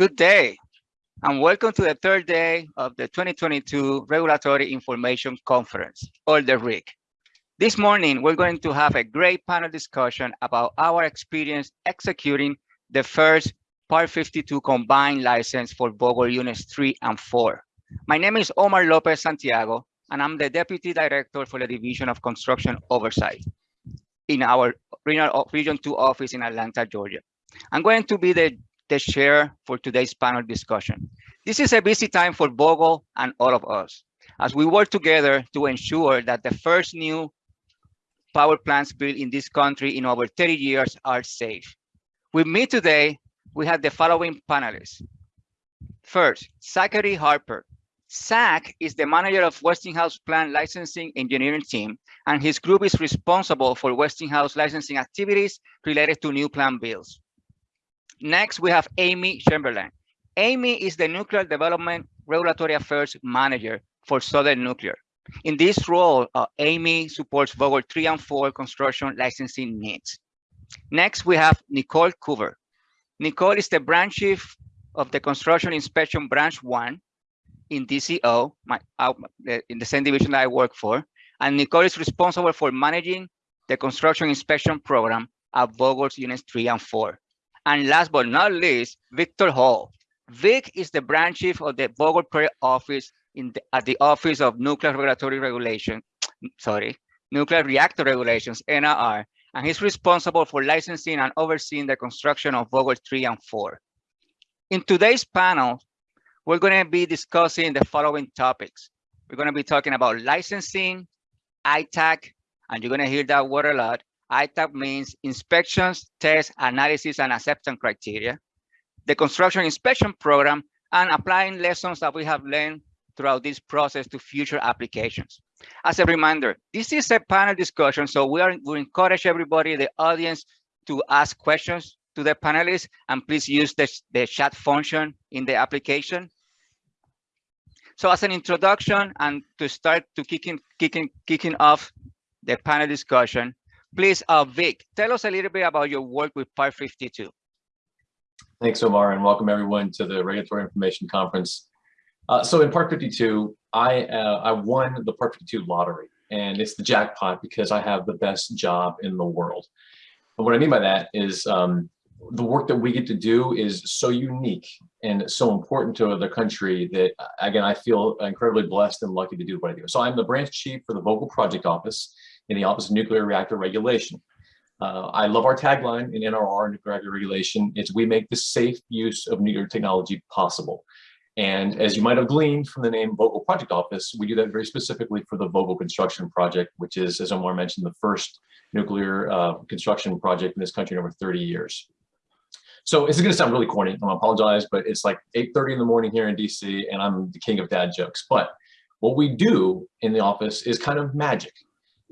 Good day, and welcome to the third day of the 2022 Regulatory Information Conference, or the RIC. This morning, we're going to have a great panel discussion about our experience executing the first Part 52 combined license for Vogtle Units 3 and 4. My name is Omar Lopez Santiago, and I'm the Deputy Director for the Division of Construction Oversight in our Region 2 office in Atlanta, Georgia. I'm going to be the the chair for today's panel discussion. This is a busy time for Vogtle and all of us as we work together to ensure that the first new power plants built in this country in over 30 years are safe. With me today, we have the following panelists. First, Zachary Harper. Zach is the manager of Westinghouse Plant Licensing Engineering Team, and his group is responsible for Westinghouse licensing activities related to new plant builds. Next, we have Amy Chamberlain. Amy is the Nuclear Development Regulatory Affairs Manager for Southern Nuclear. In this role, uh, Amy supports Vogtle 3 and 4 construction licensing needs. Next, we have Nicole Coover. Nicole is the branch chief of the Construction Inspection Branch 1 in DCO, my, uh, in the same division that I work for. And Nicole is responsible for managing the construction inspection program at Vogtle's Units 3 and 4. And last but not least, Victor Hall. Vic is the branch chief of the Vogtle Prairie office in the, at the Office of Nuclear Regulatory Regulation, sorry, Nuclear Reactor Regulations, NRR, and he's responsible for licensing and overseeing the construction of Vogtle 3 and 4. In today's panel, we're going to be discussing the following topics. We're going to be talking about licensing, ITAAC, and you're going to hear that word a lot, ITAAC means inspections, tests, analysis, and acceptance criteria, the construction inspection program, and applying lessons that we have learned throughout this process to future applications. As a reminder, this is a panel discussion, so we are we encourage everybody, the audience, to ask questions to the panelists, and please use the, the chat function in the application. So as an introduction and to start to kicking kicking kicking off the panel discussion, Please, uh, Vic, tell us a little bit about your work with Part 52. Thanks, Omar, and welcome everyone to the Regulatory Information Conference. Uh, so in Part 52, I, uh, I won the Part 52 lottery, and it's the jackpot because I have the best job in the world. And what I mean by that is um, the work that we get to do is so unique and so important to the country that, again, I feel incredibly blessed and lucky to do what I do. So I'm the branch chief for the Vogtle Project Office, in the Office of Nuclear Reactor Regulation. Uh, I love our tagline in NRR, Nuclear Reactor Regulation, it's we make the safe use of nuclear technology possible. And as you might have gleaned from the name Vogtle Project Office, we do that very specifically for the Vogtle Construction Project, which is, as Omar mentioned, the first nuclear uh, construction project in this country in over 30 years. So this is going to sound really corny. I apologize, but it's like 8.30 in the morning here in DC, and I'm the king of dad jokes. But what we do in the office is kind of magic.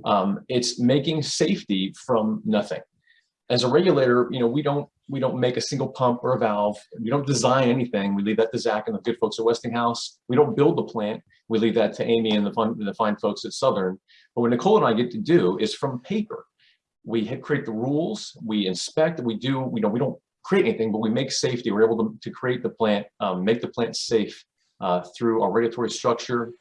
Um, it's making safety from nothing. As a regulator, you know, we don't we don't make a single pump or a valve. We don't design anything. We leave that to Zach and the good folks at Westinghouse. We don't build the plant. We leave that to Amy and the fun, the fine folks at Southern. But what Nicole and I get to do is from paper. We create the rules. We inspect. We do. We know we don't create anything, but we make safety. We're able to, to create the plant, um, make the plant safe uh, through our regulatory structure,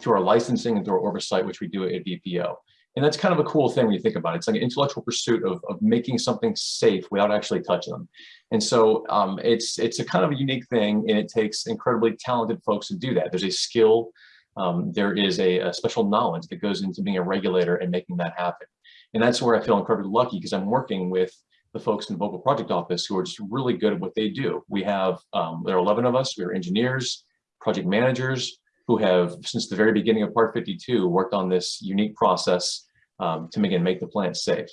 through our licensing and through our oversight, which we do at VPO. And that's kind of a cool thing when you think about it. It's like an intellectual pursuit of, of making something safe without actually touching them. And so um, it's it's a kind of a unique thing and it takes incredibly talented folks to do that. There's a skill, um, there is a, a, special knowledge that goes into being a regulator and making that happen. And that's where I feel incredibly lucky because I'm working with the folks in the Vogtle Project Office who are just really good at what they do. We have, um, there are 11 of us, we are engineers, project managers, who have, since the very beginning of Part 52, worked on this unique process um, to again make the plant safe.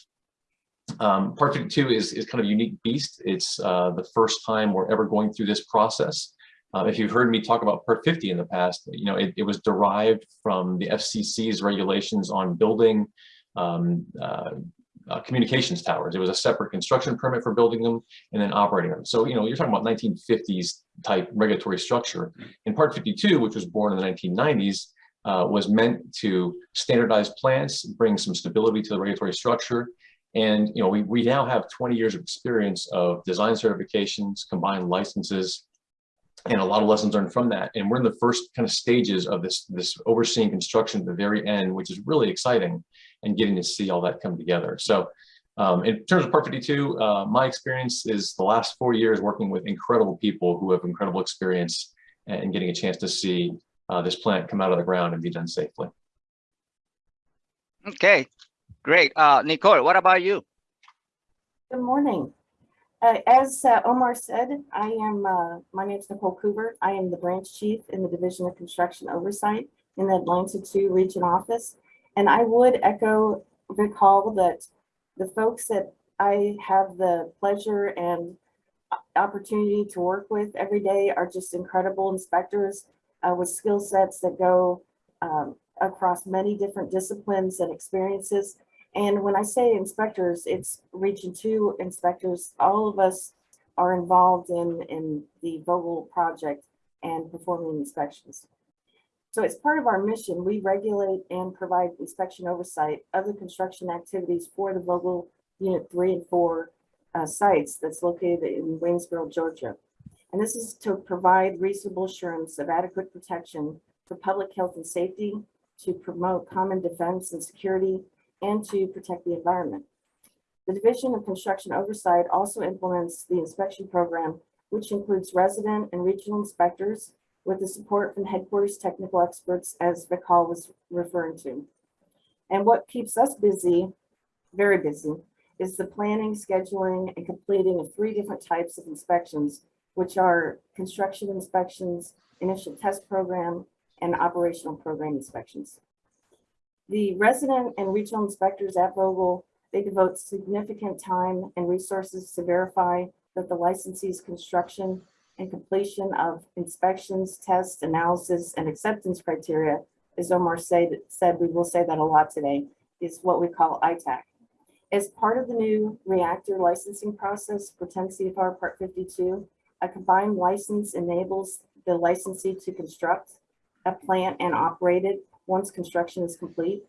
Um, part 52 is, is kind of a unique beast. It's uh, the first time we're ever going through this process. Uh, if you've heard me talk about Part 50 in the past, you know, it, it was derived from the FCC's regulations on building um, uh, uh, communications towers. It was a separate construction permit for building them and then operating them. So, you know, you're talking about 1950s type regulatory structure. In Part 52, which was born in the 1990s, uh, was meant to standardize plants, bring some stability to the regulatory structure. And, you know, we, we now have 20 years of experience of design certifications, combined licenses, and a lot of lessons learned from that. And we're in the first kind of stages of this, this overseeing construction at the very end, which is really exciting and getting to see all that come together. So um, in terms of Part 52, uh, my experience is the last four years working with incredible people who have incredible experience and getting a chance to see uh, this plant come out of the ground and be done safely. Okay, great. Uh, Nicole, what about you? Good morning. Uh, as uh, Omar said, I am, uh, my name is Nicole Coover. I am the branch chief in the Division of Construction Oversight in the Atlanta 2 Region Office. And I would echo Vic Hall that the folks that I have the pleasure and opportunity to work with every day are just incredible inspectors uh, with skill sets that go um, across many different disciplines and experiences. And when I say inspectors, it's Region 2 inspectors. All of us are involved in, in the Vogtle project and performing inspections. So as part of our mission, we regulate and provide inspection oversight of the construction activities for the Vogtle Unit 3 and 4 uh, sites that's located in Waynesboro, Georgia. And this is to provide reasonable assurance of adequate protection for public health and safety, to promote common defense and security, and to protect the environment. The Division of Construction Oversight also implements the inspection program, which includes resident and regional inspectors with the support from headquarters technical experts, as Vic Hall was referring to. And what keeps us busy, very busy, is the planning, scheduling, and completing of three different types of inspections, which are construction inspections, initial test program, and operational program inspections. The resident and regional inspectors at Vogtle, they devote significant time and resources to verify that the licensee's construction and completion of inspections, tests, analysis, and acceptance criteria, as Omar said, said, we will say that a lot today, is what we call ITAAC. As part of the new reactor licensing process for 10 CFR Part 52, a combined license enables the licensee to construct a plant and operate it once construction is complete.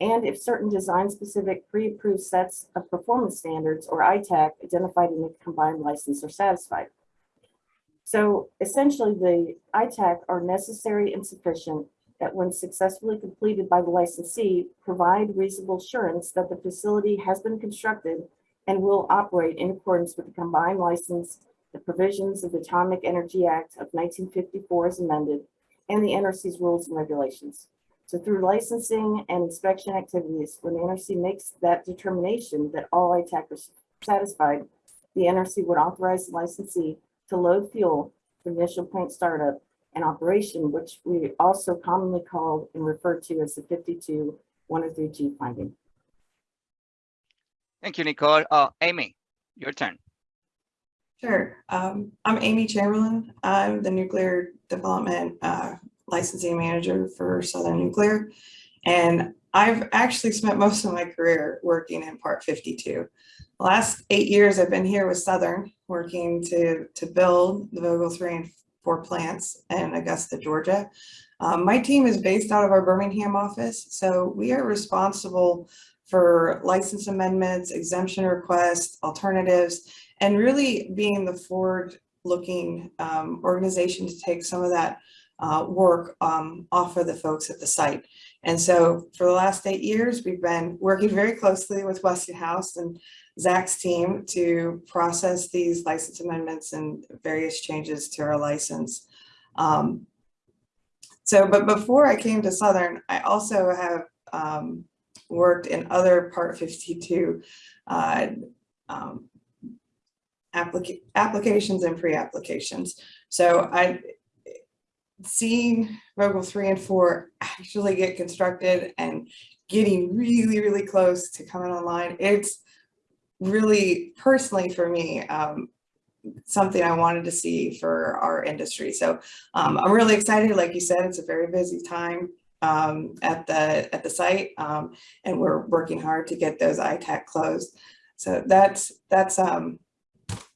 And if certain design-specific pre-approved sets of performance standards or ITAAC identified in the combined license are satisfied. So essentially, the ITAAC are necessary and sufficient that when successfully completed by the licensee, provide reasonable assurance that the facility has been constructed and will operate in accordance with the combined license, the provisions of the Atomic Energy Act of 1954 as amended, and the NRC's rules and regulations. So through licensing and inspection activities, when the NRC makes that determination that all ITAAC are satisfied, the NRC would authorize the licensee to load fuel for initial plant startup and operation, which we also commonly call and refer to as the 52 103G finding. Thank you, Nicole. Uh, Amy, your turn. Sure. Um, I'm Amy Chamberlain. I'm the nuclear development uh, licensing manager for Southern Nuclear. And I've actually spent most of my career working in Part 52. The last eight years I've been here with Southern, working to, to build the Vogtle 3 and 4 plants in Augusta, Georgia. Um, my team is based out of our Birmingham office, so we are responsible for license amendments, exemption requests, alternatives, and really being the forward-looking um, organization to take some of that uh, work um, off of the folks at the site. And so for the last eight years, we've been working very closely with Westinghouse and Zach's team to process these license amendments and various changes to our license. Um, so, but before I came to Southern, I also have um, worked in other Part 52 uh, um, applica applications and pre-applications. So I seeing Vogtle 3 and 4 actually get constructed and getting really, really close to coming online, it's really personally for me, um, something I wanted to see for our industry. So um, I'm really excited. Like you said, it's a very busy time um, at the at the site, um, and we're working hard to get those ITAAC closed. So that's that's um,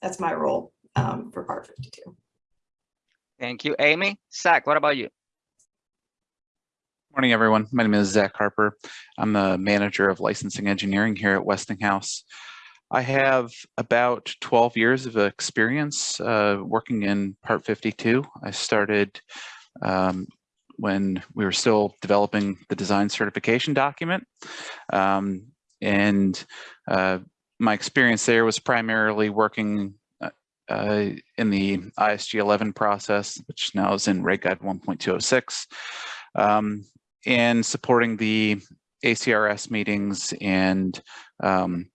that's my role um, for Part 52. Thank you, Amy. Zach, what about you? Morning, everyone. My name is Zach Harper. I'm the manager of licensing engineering here at Westinghouse. I have about 12 years of experience uh, working in Part 52. I started um, when we were still developing the design certification document. Um, and uh, my experience there was primarily working uh, in the ISG 11 process, which now is in Reg Guide 1.206, um, and supporting the ACRS meetings and um,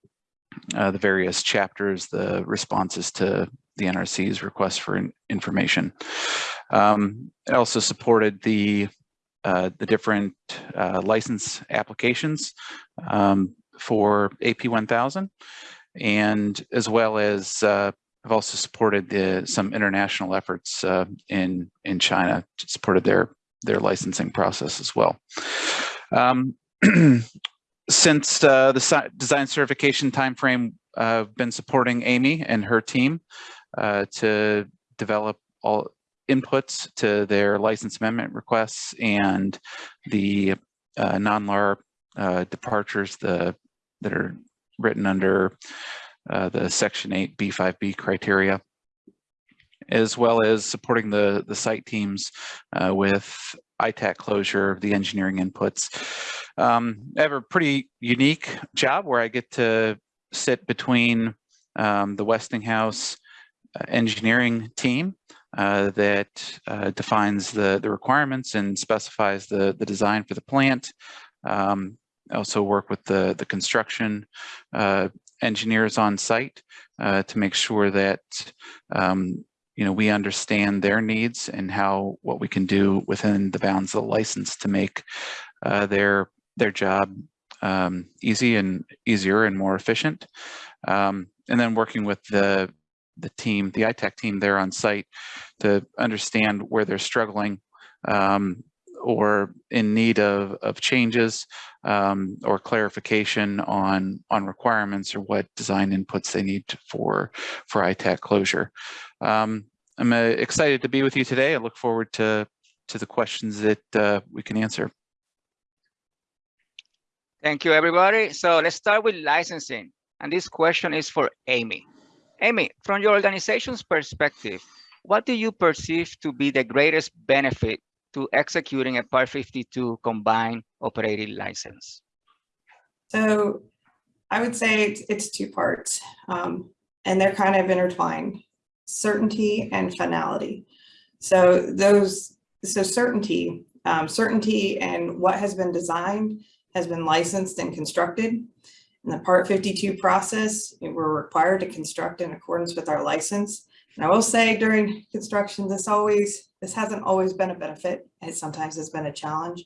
uh, the various chapters, the responses to the NRC's request for in information. Um, I also supported the uh, the different uh, license applications um, for AP 1000, and as well as uh, I've also supported the, some international efforts uh, in in China, supported their their licensing process as well. Um, since uh, the design certification timeframe, uh, I've been supporting Amy and her team uh, to develop all inputs to their license amendment requests and the uh, non-LAR uh, departures the, that are written under uh, the Section 8 B5B criteria, as well as supporting the, the site teams uh, with ITAAC closure of the engineering inputs. Um, I have a pretty unique job where I get to sit between um, the Westinghouse uh, engineering team uh, that uh, defines the, the requirements and specifies the, the design for the plant. Um, also work with the, the construction uh, engineers on site uh, to make sure that um, you know, we understand their needs and how what we can do within the bounds of the license to make uh, their their job um, easy and easier and more efficient. Um, and then working with the the team, the ITAAC team there on site to understand where they're struggling um, or in need of, of changes um, or clarification on, on requirements or what design inputs they need for, for ITAAC closure. Um, I'm uh, excited to be with you today. I look forward to, to the questions that uh, we can answer. Thank you, everybody. So let's start with licensing. And this question is for Amy. Amy, from your organization's perspective, what do you perceive to be the greatest benefit to executing a Part 52 combined operating license? So I would say it's, two parts, um, and they're kind of intertwined, certainty and finality. So those, so certainty, um, certainty and what has been designed has been licensed and constructed. In the Part 52 process, we're required to construct in accordance with our license. I will say during construction, this always, this hasn't always been a benefit. It sometimes has been a challenge.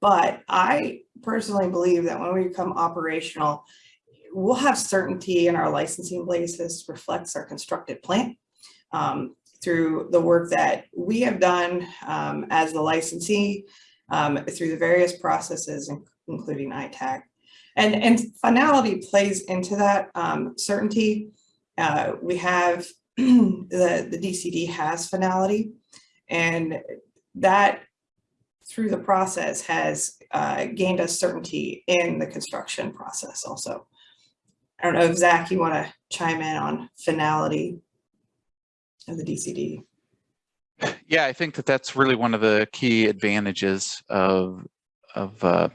But I personally believe that when we become operational, we'll have certainty in our licensing basis reflects our constructed plant um, through the work that we have done um, as the licensee um, through the various processes, including ITAAC. And, and finality plays into that um, certainty. Uh, we have the, the DCD has finality and that through the process has uh, gained us certainty in the construction process also. I don't know if Zach, you want to chime in on finality of the DCD. Yeah, I think that that's really one of the key advantages of of uh,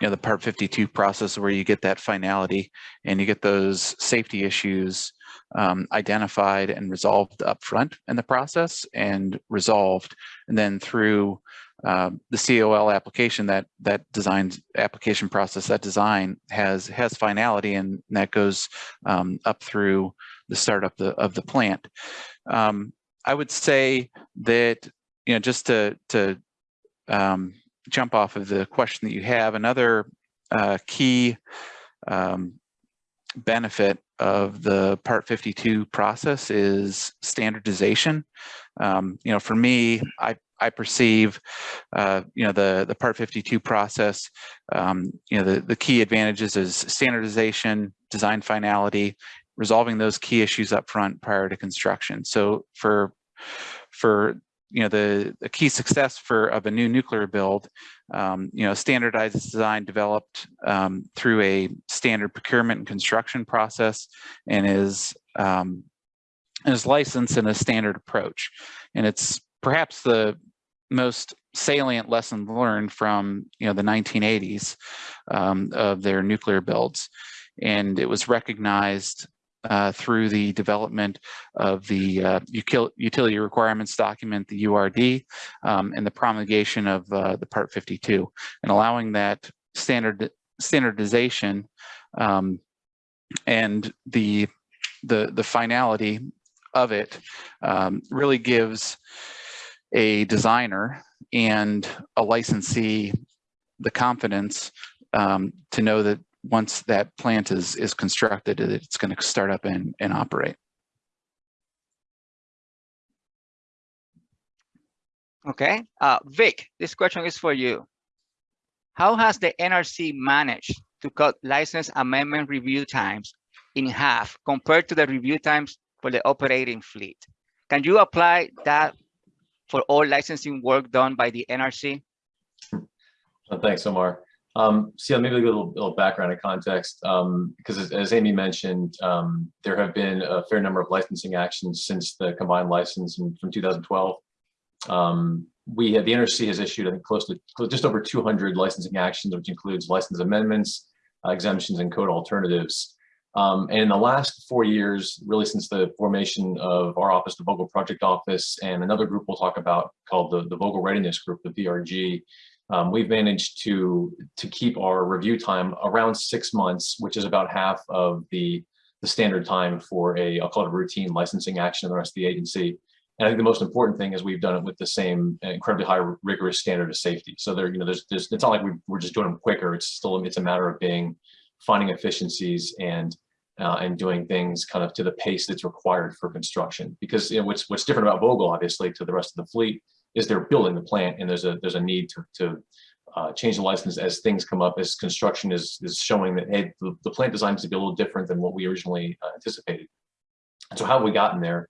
you know the Part 52 process, where you get that finality and you get those safety issues um, identified and resolved upfront in the process and resolved, and then through um, the COL application, that that design application process, that design has has finality, and that goes um, up through the startup the, of the plant. Um, I would say that you know just to to um, jump off of the question that you have, another uh, key um, benefit of the Part 52 process is standardization. Um, you know, for me, I I perceive, uh, you know, the the Part 52 process. Um, you know, the the key advantages is standardization, design finality, resolving those key issues up front prior to construction. So for for you know the, the key success for of a new nuclear build um, you know, standardized design developed um, through a standard procurement and construction process and is um, is licensed in a standard approach. And it's perhaps the most salient lesson learned from you know the 1980s um, of their nuclear builds. And it was recognized uh, through the development of the uh, utility requirements document, the URD, um, and the promulgation of uh, the Part 52, and allowing that standard standardization um, and the the the finality of it um, really gives a designer and a licensee the confidence um, to know that once that plant is is constructed, that it's going to start up and, and operate. Okay, uh, Vic, this question is for you. How has the NRC managed to cut license amendment review times in half compared to the review times for the operating fleet? Can you apply that for all licensing work done by the NRC? Uh, Thanks, Omar. Um, so yeah, maybe a little, little background and context, um, because as, as Amy mentioned, um, there have been a fair number of licensing actions since the combined license in, from 2012. Um, we have, the NRC has issued, I think, close to just over 200 licensing actions, which includes license amendments, uh, exemptions, and code alternatives. Um, and in the last four years, really since the formation of our office, the Vogtle Project Office, and another group we'll talk about called the, the Vogtle Readiness Group, the VRG, um, we've managed to to keep our review time around six months, which is about half of the the standard time for a I'll call it a routine licensing action in the rest of the agency. And I think the most important thing is we've done it with the same incredibly high rigorous standard of safety. So there, you know, there's, there's it's not like we, we're just doing them quicker. It's still it's a matter of being finding efficiencies and uh, and doing things kind of to the pace that's required for construction. Because you know, what's what's different about Vogtle, obviously, to the rest of the fleet is they're building the plant and there's a there's a need to, to uh, change the license as things come up as construction is is showing that hey the, the plant design is to be a little different than what we originally uh, anticipated. So how have we gotten there?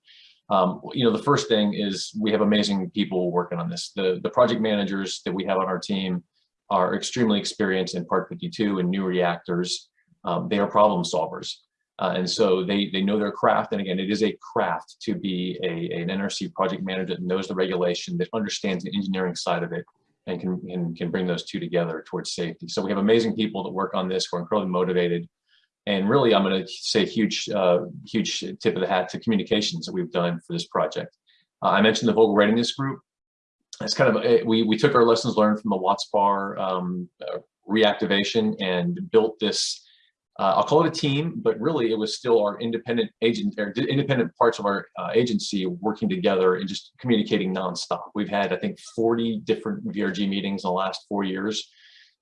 Um, you know, the first thing is we have amazing people working on this. The the project managers that we have on our team are extremely experienced in Part 52 and new reactors. Um, they are problem solvers. Uh, and so they they know their craft. And again, it is a craft to be a, an NRC project manager that knows the regulation, that understands the engineering side of it, and can, can, can bring those two together towards safety. So we have amazing people that work on this who are incredibly motivated. And really, I'm going to say huge, uh, huge tip of the hat to communications that we've done for this project. Uh, I mentioned the Vogtle Readiness Group. It's kind of, we, we took our lessons learned from the Watts Bar um, uh, reactivation and built this uh, I'll call it a team, but really it was still our independent agent or independent parts of our uh, agency working together and just communicating nonstop. We've had, I think, 40 different VRG meetings in the last four years.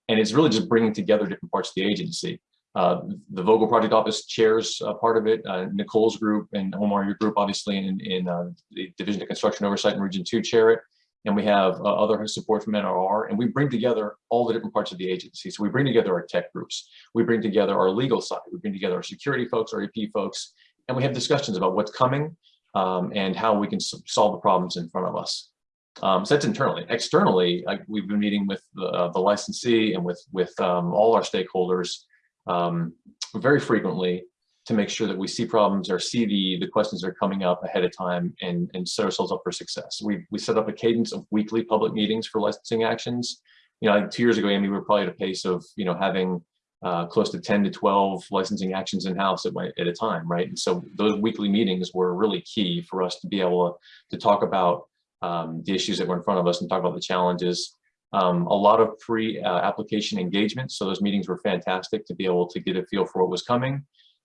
And it's really just bringing together different parts of the agency. Uh, the Vogtle Project Office chairs part of it, uh, Nicole's group and Omar, your group, obviously, in, in uh, the Division of Construction Oversight in Region 2 chair it and we have uh, other support from NRR, and we bring together all the different parts of the agency. So we bring together our tech groups, we bring together our legal side, we bring together our security folks, our EP folks, and we have discussions about what's coming um, and how we can solve the problems in front of us. Um, so that's internally. Externally, like we've been meeting with the, uh, the licensee and with with um, all our stakeholders um, very frequently to make sure that we see problems or see the, the questions that are coming up ahead of time and, and set ourselves up for success. We, we set up a cadence of weekly public meetings for licensing actions. You know, two years ago, Amy, we were probably at a pace of, you know, having uh, close to 10 to 12 licensing actions in-house at, at a time, right? And so those weekly meetings were really key for us to be able to, to talk about um, the issues that were in front of us and talk about the challenges. Um, a lot of pre-application uh, engagement. So those meetings were fantastic to be able to get a feel for what was coming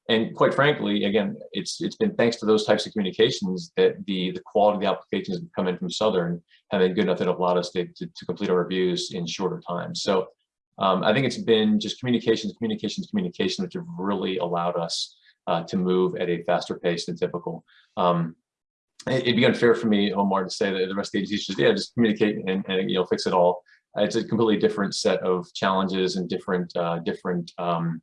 and quite frankly, again, it's it's been thanks to those types of communications that the the quality of the applications have come in from Southern have been good enough that have allowed us to, to, to complete our reviews in shorter time. So um, I think it's been just communications, communications, communication, which have really allowed us uh, to move at a faster pace than typical. Um, it, would be unfair for me, Omar, to say that the rest of the agencies just yeah, just communicate and, and you know fix it all. It's a completely different set of challenges and different uh, different um,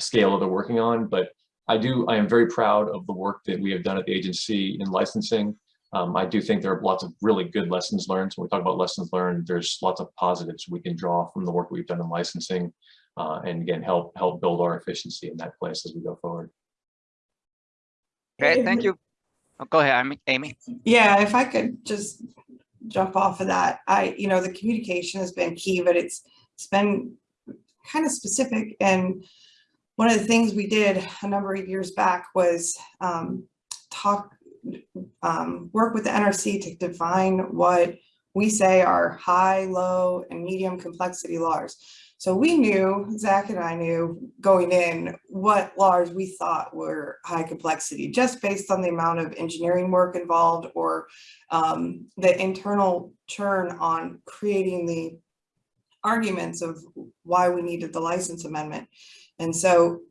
scale that they're working on, but I do, I am very proud of the work that we have done at the agency in licensing. Um, I do think there are lots of really good lessons learned. So when we talk about lessons learned, there's lots of positives we can draw from the work we've done in licensing. Uh, and again, help help build our efficiency in that place as we go forward. Great, thank you. Oh, Go ahead, Amy- Amy. Yeah, if I could just jump off of that, I, you know, the communication has been key, but it's, it's been kind of specific and one of the things we did a number of years back was um, talk, um, work with the NRC to define what we say are high, low, and medium complexity LARs. So we knew, Zach and I knew going in what LARs we thought were high complexity, just based on the amount of engineering work involved or um, the internal churn on creating the arguments of why we needed the license amendment. And so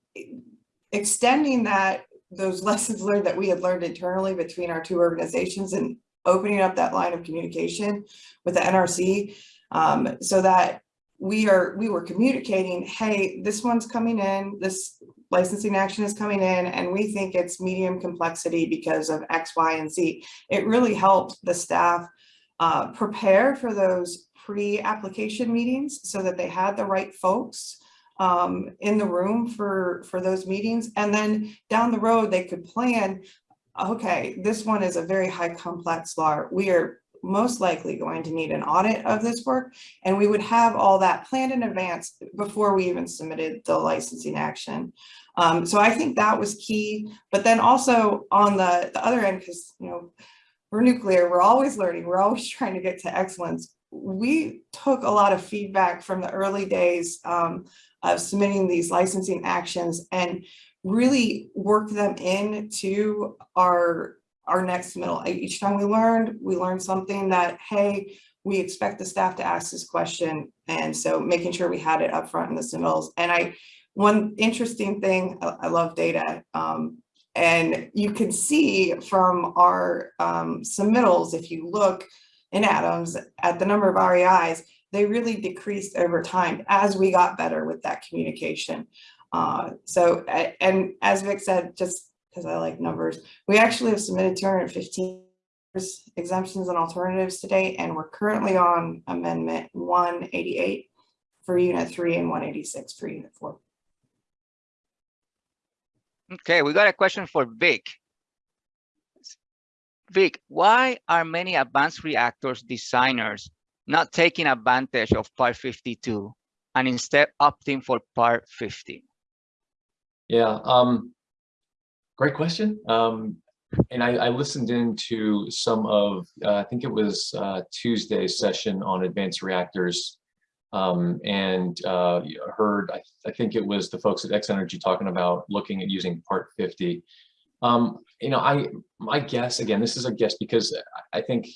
extending that, those lessons learned that we had learned internally between our two organizations and opening up that line of communication with the NRC um, so that we are, we were communicating, hey, this one's coming in, this licensing action is coming in, and we think it's medium complexity because of X, Y, and Z. It really helped the staff uh, prepare for those pre-application meetings so that they had the right folks um, in the room for, for those meetings. And then down the road, they could plan, okay, this one is a very high complex law. We are most likely going to need an audit of this work. And we would have all that planned in advance before we even submitted the licensing action. Um, so I think that was key. But then also on the, the other end, because, you know, we're nuclear, we're always learning, we're always trying to get to excellence. We took a lot of feedback from the early days um, of submitting these licensing actions and really work them into our our next middle. Each time we learned, we learned something that, hey, we expect the staff to ask this question. And so making sure we had it up front in the submittals. And I, one interesting thing, I, love data. Um, and you can see from our um, submittals, if you look in Adams at the number of RAIs, they really decreased over time as we got better with that communication. Uh, so, and as Vic said, just because I like numbers, we actually have submitted 215 exemptions and alternatives today, and we're currently on amendment 188 for unit three and 186 for unit four. Okay, we got a question for Vic. Vic, why are many advanced reactors designers not taking advantage of Part 52 and instead opting for Part 50? Yeah, um, great question. Um, and I, I listened into some of, uh, I think it was uh, Tuesday's session on advanced reactors. Um, and uh, heard, I, I think it was the folks at X Energy talking about looking at using Part 50. Um, you know, I my guess again, this is a guess because I think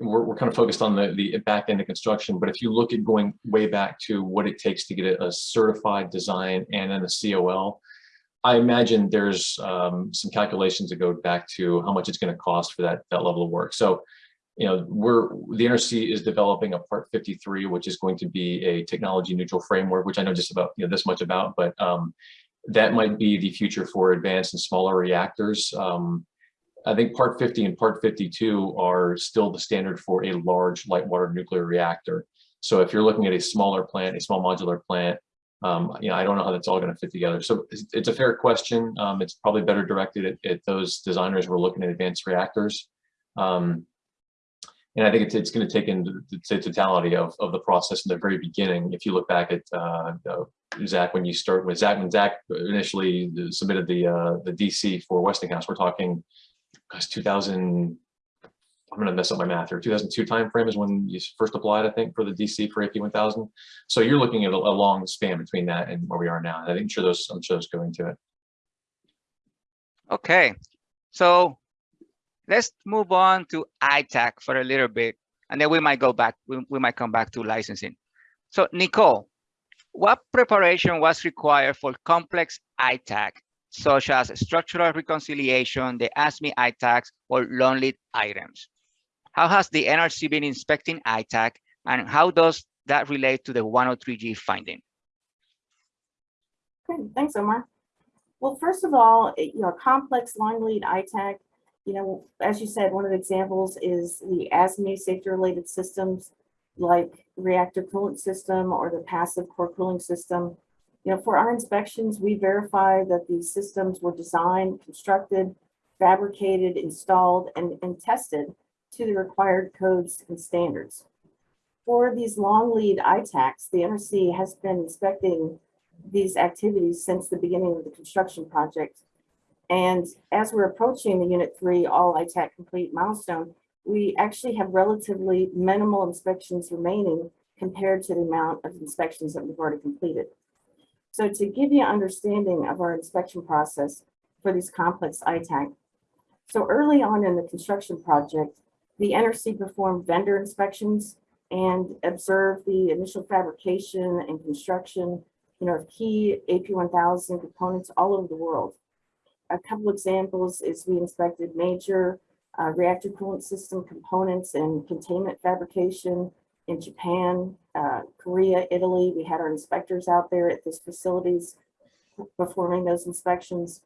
we're, we're kind of focused on the the back end of construction. But if you look at going way back to what it takes to get a, certified design and then a COL, I imagine there's um, some calculations that go back to how much it's going to cost for that that level of work. So, you know, we're the NRC is developing a Part 53, which is going to be a technology neutral framework, which I know just about you know this much about, but um, that might be the future for advanced and smaller reactors. Um, I think Part 50 and Part 52 are still the standard for a large light water nuclear reactor. So if you're looking at a smaller plant, a small modular plant, um, you know, I don't know how that's all going to fit together. So it's, it's a fair question. Um, it's probably better directed at, at those designers who are looking at advanced reactors. Um, and I think it's, it's going to take into the totality of, of the process in the very beginning. If you look back at uh, Zach, when you start with Zach, when Zach initially submitted the uh, the DC for Westinghouse, we're talking, gosh, 2000. I'm going to mess up my math here. 2002 timeframe is when you first applied, I think, for the DC for AP 1000. So you're looking at a, a long span between that and where we are now. I think sure those I'm sure those go into it. Okay, so let's move on to ITAAC for a little bit, and then we might go back, we, we might come back to licensing. So Nicole, what preparation was required for complex ITAAC, such as structural reconciliation, the ASME ITAACs, or long lead items? How has the NRC been inspecting ITAAC, and how does that relate to the 103G finding? Okay, thanks, Omar. Well, first of all, you know, complex long lead ITAAC you know, as you said, one of the examples is the ASME safety-related systems like reactor coolant system or the passive core cooling system. You know, for our inspections, we verify that these systems were designed, constructed, fabricated, installed, and, and tested to the required codes and standards. For these long lead ITAACs, the NRC has been inspecting these activities since the beginning of the construction project. And as we're approaching the Unit 3 All ITAAC Complete milestone, we actually have relatively minimal inspections remaining compared to the amount of inspections that we've already completed. So to give you an understanding of our inspection process for these complex ITAAC, so early on in the construction project, the NRC performed vendor inspections and observed the initial fabrication and construction, you know, of key AP1000 components all over the world. A couple examples is we inspected major uh, reactor coolant system components and containment fabrication in Japan, uh, Korea, Italy. We had our inspectors out there at these facilities performing those inspections.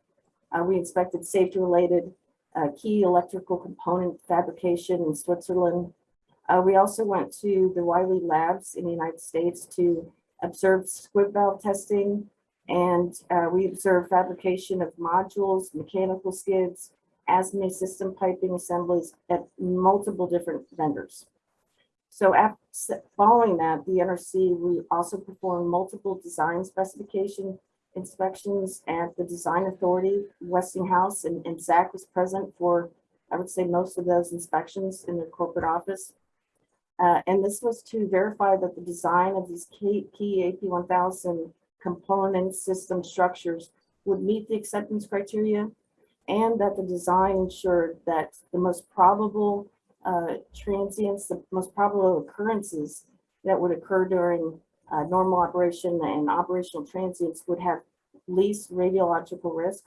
Uh, we inspected safety related uh, key electrical component fabrication in Switzerland. Uh, we also went to the Wyle Labs in the United States to observe squib valve testing, and uh, we observed fabrication of modules, mechanical skids, ASME system piping assemblies at multiple different vendors. So after, following that, the NRC, we also performed multiple design specification inspections at the Design Authority, Westinghouse, and, and Zach was present for, I would say, most of those inspections in the corporate office. Uh, and this was to verify that the design of these key, key AP1000 component system structures would meet the acceptance criteria and that the design ensured that the most probable uh, transients, the most probable occurrences that would occur during uh, normal operation and operational transients would have least radiological risk.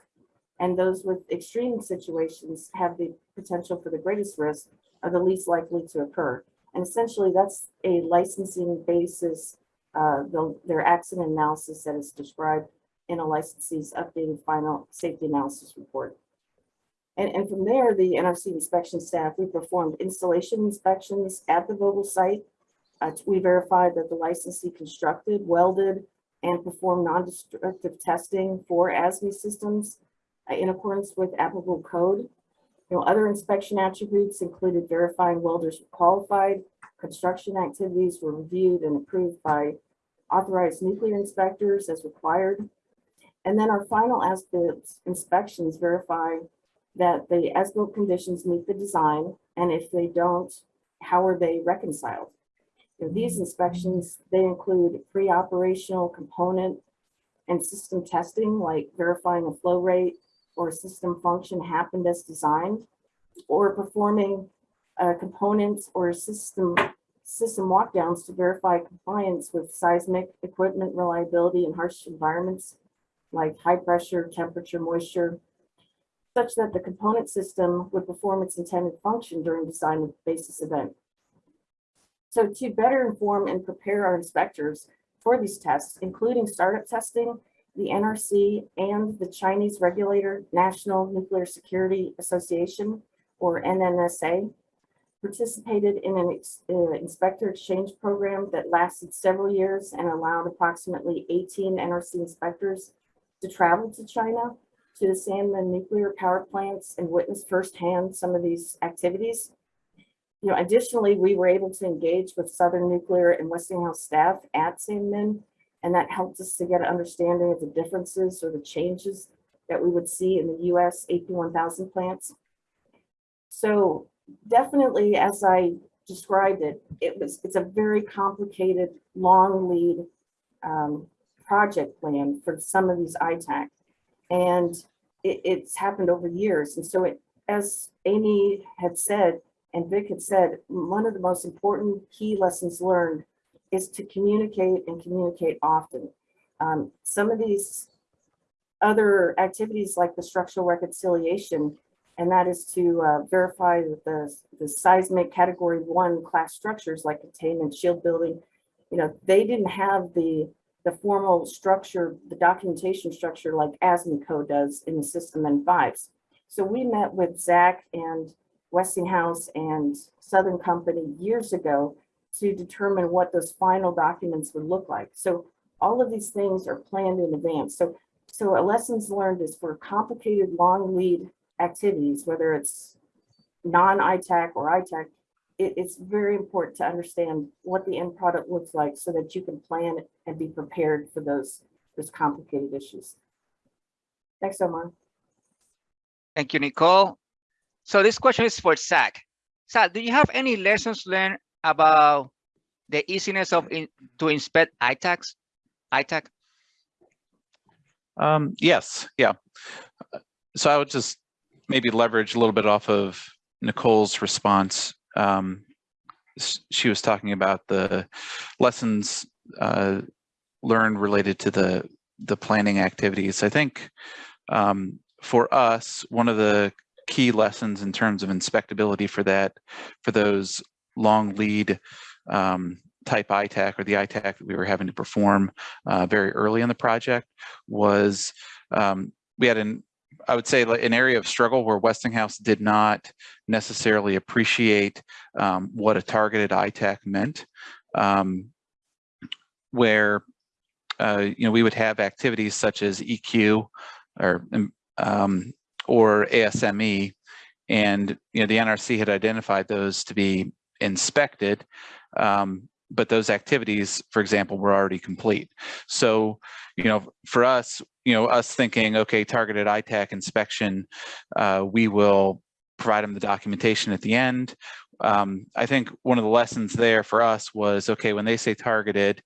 And those with extreme situations have the potential for the greatest risk are the least likely to occur. And essentially that's a licensing basis, uh, the, their accident analysis that is described in a licensee's updated final safety analysis report. And, and from there, the NRC inspection staff, we performed installation inspections at the Vogtle site. Uh, we verified that the licensee constructed, welded, and performed non-destructive testing for ASME systems uh, in accordance with applicable code. You know, other inspection attributes included verifying welders were qualified, construction activities were reviewed and approved by authorized nuclear inspectors as required. And then our final as-built inspections verify that the as-built conditions meet the design, and if they don't, how are they reconciled? You know, these inspections, they include pre-operational component and system testing, like verifying a flow rate or system function happened as designed, or performing uh, components or system system walkdowns to verify compliance with seismic equipment reliability in harsh environments like high pressure, temperature, moisture, such that the component system would perform its intended function during design of the basis event. So to better inform and prepare our inspectors for these tests, including startup testing, the NRC and the Chinese regulator, National Nuclear Security Association, or NNSA, participated in an uh, inspector exchange program that lasted several years and allowed approximately 18 NRC inspectors to travel to China to the Sanmen nuclear power plants and witness firsthand some of these activities. You know, additionally, we were able to engage with Southern Nuclear and Westinghouse staff at Sanmen, and that helped us to get an understanding of the differences or the changes that we would see in the US AP1000 plants. So definitely, as I described it, it was, it's a very complicated, long lead um, project plan for some of these ITAAC. And it, it's happened over years. And so it, as Amy had said, and Vic had said, one of the most important key lessons learned is to communicate and communicate often. Um, some of these other activities like the structural reconciliation, and that is to uh, verify that the, the seismic category one class structures like containment, shield building, you know, they didn't have the the formal structure, the documentation structure like ASME code does in the system and fives So we met with Zach and Westinghouse and Southern Company years ago to determine what those final documents would look like. So all of these things are planned in advance. So, so a lessons learned is for complicated long lead activities, whether it's non-ITAAC or ITAAC, it, it's very important to understand what the end product looks like so that you can plan and be prepared for those, those complicated issues. Thanks, Omar. Thank you, Nicole. So this question is for Zach. Zach, do you have any lessons learned about the easiness of in, to inspect ITAACs? ITAAC? Um, yes, yeah. So I would just maybe leverage a little bit off of Nicole's response. Um, she was talking about the lessons uh, learned related to the the planning activities. I think um, for us, one of the key lessons in terms of inspectability for that, for those long lead um, type ITAAC or the ITAAC that we were having to perform uh, very early in the project was um, we had an I would say an area of struggle where Westinghouse did not necessarily appreciate um, what a targeted ITAAC meant, um, where uh, you know we would have activities such as EQ or um, or ASME, and you know the NRC had identified those to be inspected, um, but those activities, for example, were already complete. So you know, for us, you know, us thinking, okay, targeted ITAAC inspection, uh, we will provide them the documentation at the end. Um, I think one of the lessons there for us was, okay, when they say targeted,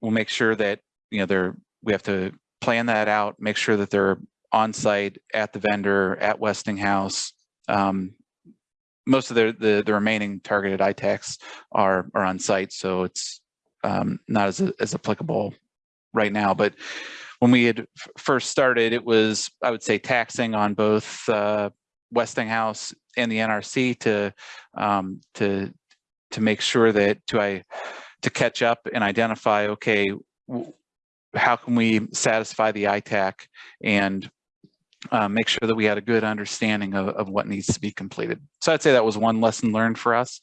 we'll make sure that, you know, they're, we have to plan that out, make sure that they're on site at the vendor, at Westinghouse. Um, most of the, the, the remaining targeted ITAACs are, are on site, so it's um, not as, as applicable right now. But when we had first started, it was, I would say, taxing on both uh, Westinghouse and the NRC to um, to to make sure that to I to catch up and identify, okay, how can we satisfy the ITAAC and uh, make sure that we had a good understanding of, of what needs to be completed. So I'd say that was one lesson learned for us.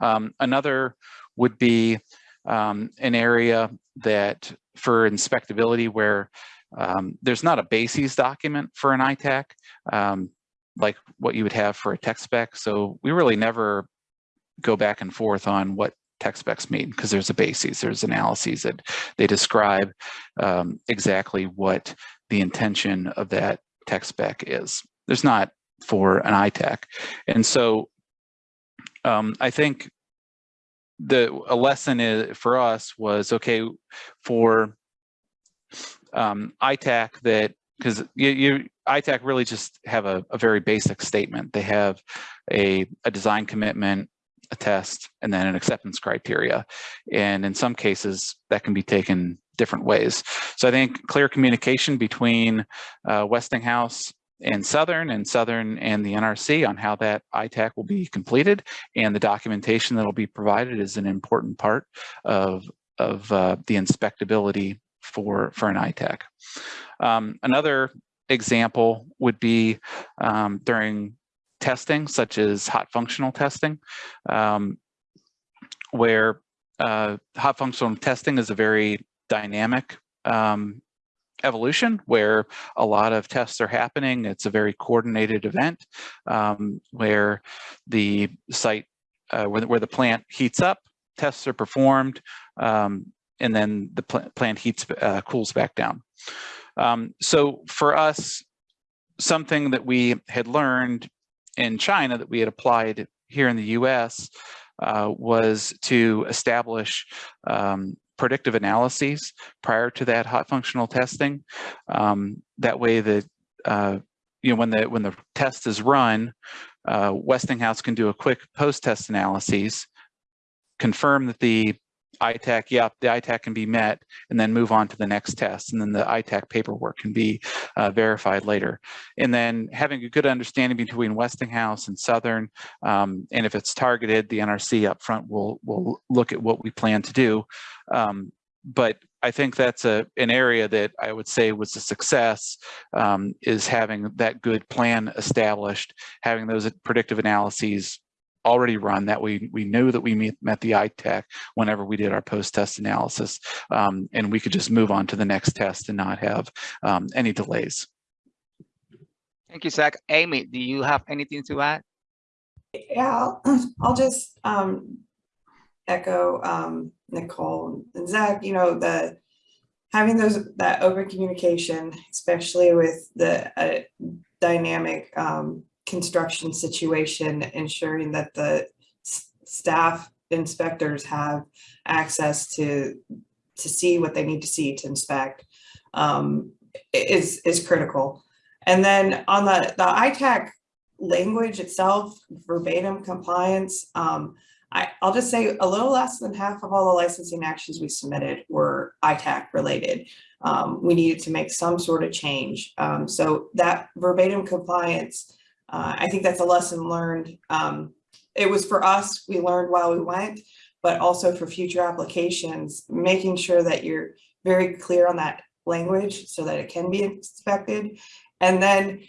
Um, another would be um, an area that for inspectability where um, there's not a bases document for an ITAAC um, like what you would have for a tech spec. So we really never go back and forth on what tech specs mean because there's a basis, there's analyses that they describe um, exactly what the intention of that tech spec is. There's not for an ITAAC. And so um, I think the a lesson is, for us was okay for um, ITAAC that because you, you ITAAC really just have a, a very basic statement. They have a, a design commitment, a test, and then an acceptance criteria. And in some cases, that can be taken different ways. So I think clear communication between uh, Westinghouse and Southern and Southern and the NRC on how that ITAAC will be completed and the documentation that will be provided is an important part of, of uh, the inspectability for, for an ITAAC. Um, another example would be um, during testing, such as hot functional testing, um, where uh, hot functional testing is a very dynamic um, evolution where a lot of tests are happening. It's a very coordinated event um, where the site, uh, where, where, the plant heats up, tests are performed, um, and then the pl plant heats, uh, cools back down. Um, so for us, something that we had learned in China that we had applied here in the US uh, was to establish um, predictive analyses prior to that hot functional testing. Um, that way that, uh, you know, when the, when the test is run, uh, Westinghouse can do a quick post-test analyses, confirm that the ITAAC, yep, the ITAAC can be met, and then move on to the next test. And then the ITAAC paperwork can be uh, verified later. And then having a good understanding between Westinghouse and Southern, um, and if it's targeted, the NRC up front will, will look at what we plan to do. Um, but I think that's a an area that I would say was a success um, is having that good plan established, having those predictive analyses already run that we we knew that we meet, met the ITAAC whenever we did our post-test analysis um, and we could just move on to the next test and not have um, any delays. Thank you, Zach. Amy, do you have anything to add? Yeah, I'll- I'll just um echo um Nicole and Zach, you know, the having those, that open communication, especially with the uh, dynamic um construction situation, ensuring that the staff inspectors have access to to see what they need to see to inspect um is is critical. And then on the the ITAAC language itself, verbatim compliance, um, I, I'll just say a little less than half of all the licensing actions we submitted were ITAAC related. Um, we needed to make some sort of change. Um, so that verbatim compliance, uh, I think that's a lesson learned. Um, it was for us, we learned while we went, but also for future applications, making sure that you're very clear on that language so that it can be inspected. And then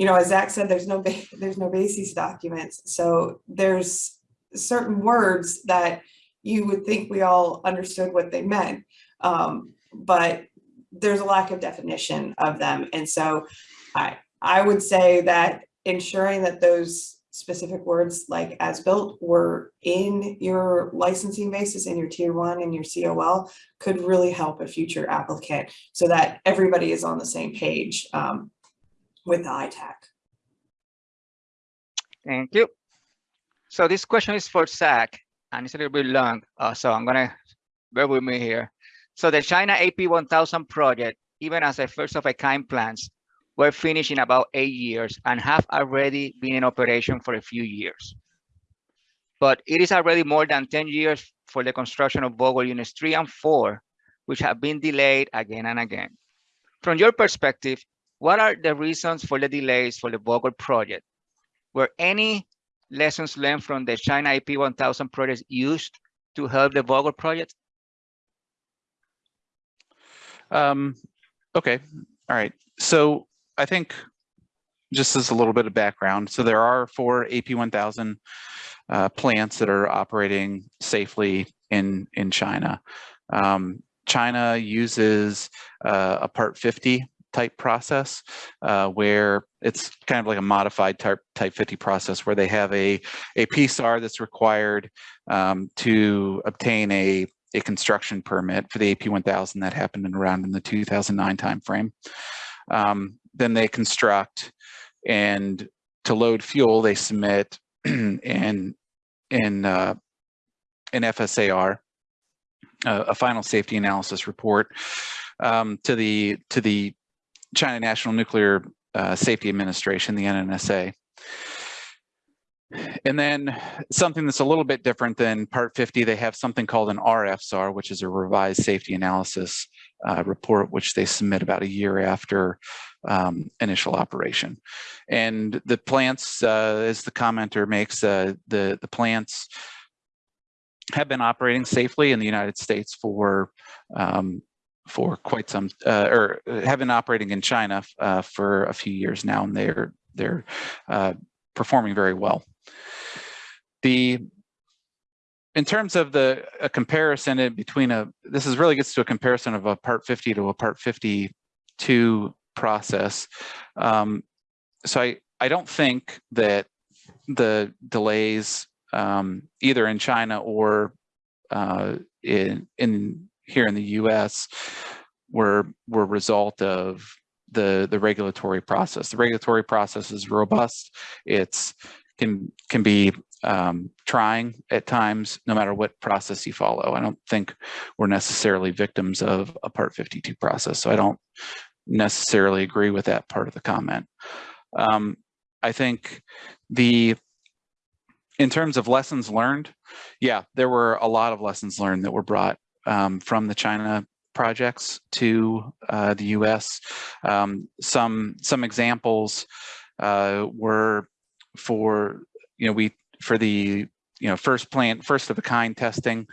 you know, as Zach said, there's no, there's no basis documents. So there's certain words that you would think we all understood what they meant. Um, but there's a lack of definition of them. And so I, I would say that ensuring that those specific words like as built were in your licensing basis in your tier one and your COL could really help a future applicant so that everybody is on the same page. Um, with the ITAAC. Thank you. So this question is for Zach, and it's a little bit long, uh, so I'm gonna bear with me here. So the China AP 1000 project, even as a first of a kind plans, were finished in about eight years and have already been in operation for a few years. But it is already more than 10 years for the construction of Vogtle units three and four, which have been delayed again and again. From your perspective, what are the reasons for the delays for the Vogtle project? Were any lessons learned from the China AP 1000 project used to help the Vogtle project? Um, okay, all right. So I think just as a little bit of background, so there are four AP 1000 uh, plants that are operating safely in in China. Um, China uses uh, a Part 50 type process uh, where it's kind of like a modified type, type 50 process where they have a, a PSAR that's required um, to obtain a, a construction permit for the AP 1000 that happened in around in the 2009 timeframe. Um, then they construct and to load fuel, they submit in, in, uh, an FSAR, uh, a final safety analysis report um, to the to the China National Nuclear uh, Safety Administration, the NNSA. And then something that's a little bit different than Part 50, they have something called an RFSAR, which is a revised safety analysis uh, report, which they submit about a year after um, initial operation. And the plants, uh, as the commenter makes, uh, the, the plants have been operating safely in the United States for um, for quite some, uh, or have been operating in China uh, for a few years now, and they're they're uh, performing very well. The in terms of the a comparison between a this is really gets to a comparison of a Part 50 to a Part 52 process. Um, so I I don't think that the delays um, either in China or uh, in in here in the U.S. were were result of the the regulatory process. The regulatory process is robust. It's can can be um, trying at times, no matter what process you follow. I don't think we're necessarily victims of a Part 52 process, so I don't necessarily agree with that part of the comment. Um, I think the in terms of lessons learned, yeah, there were a lot of lessons learned that were brought um, from the China projects to uh, the U.S. Um, some some examples uh, were for you know we for the you know first plant first of a kind testing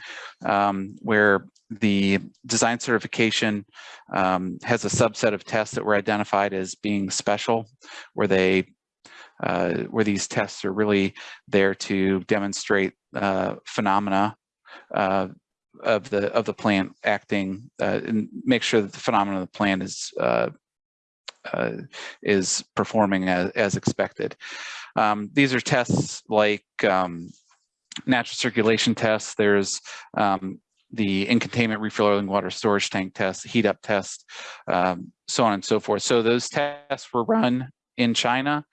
um, where the design certification um, has a subset of tests that were identified as being special, where they uh, where these tests are really there to demonstrate uh, phenomena uh, of the of the plant acting uh, and make sure that the phenomena of the plant is uh, uh, is performing as, as expected. Um, these are tests like um, natural circulation tests. There's um, the in containment refilling water storage tank test, heat up test, um, so on and so forth. So those tests were run in China,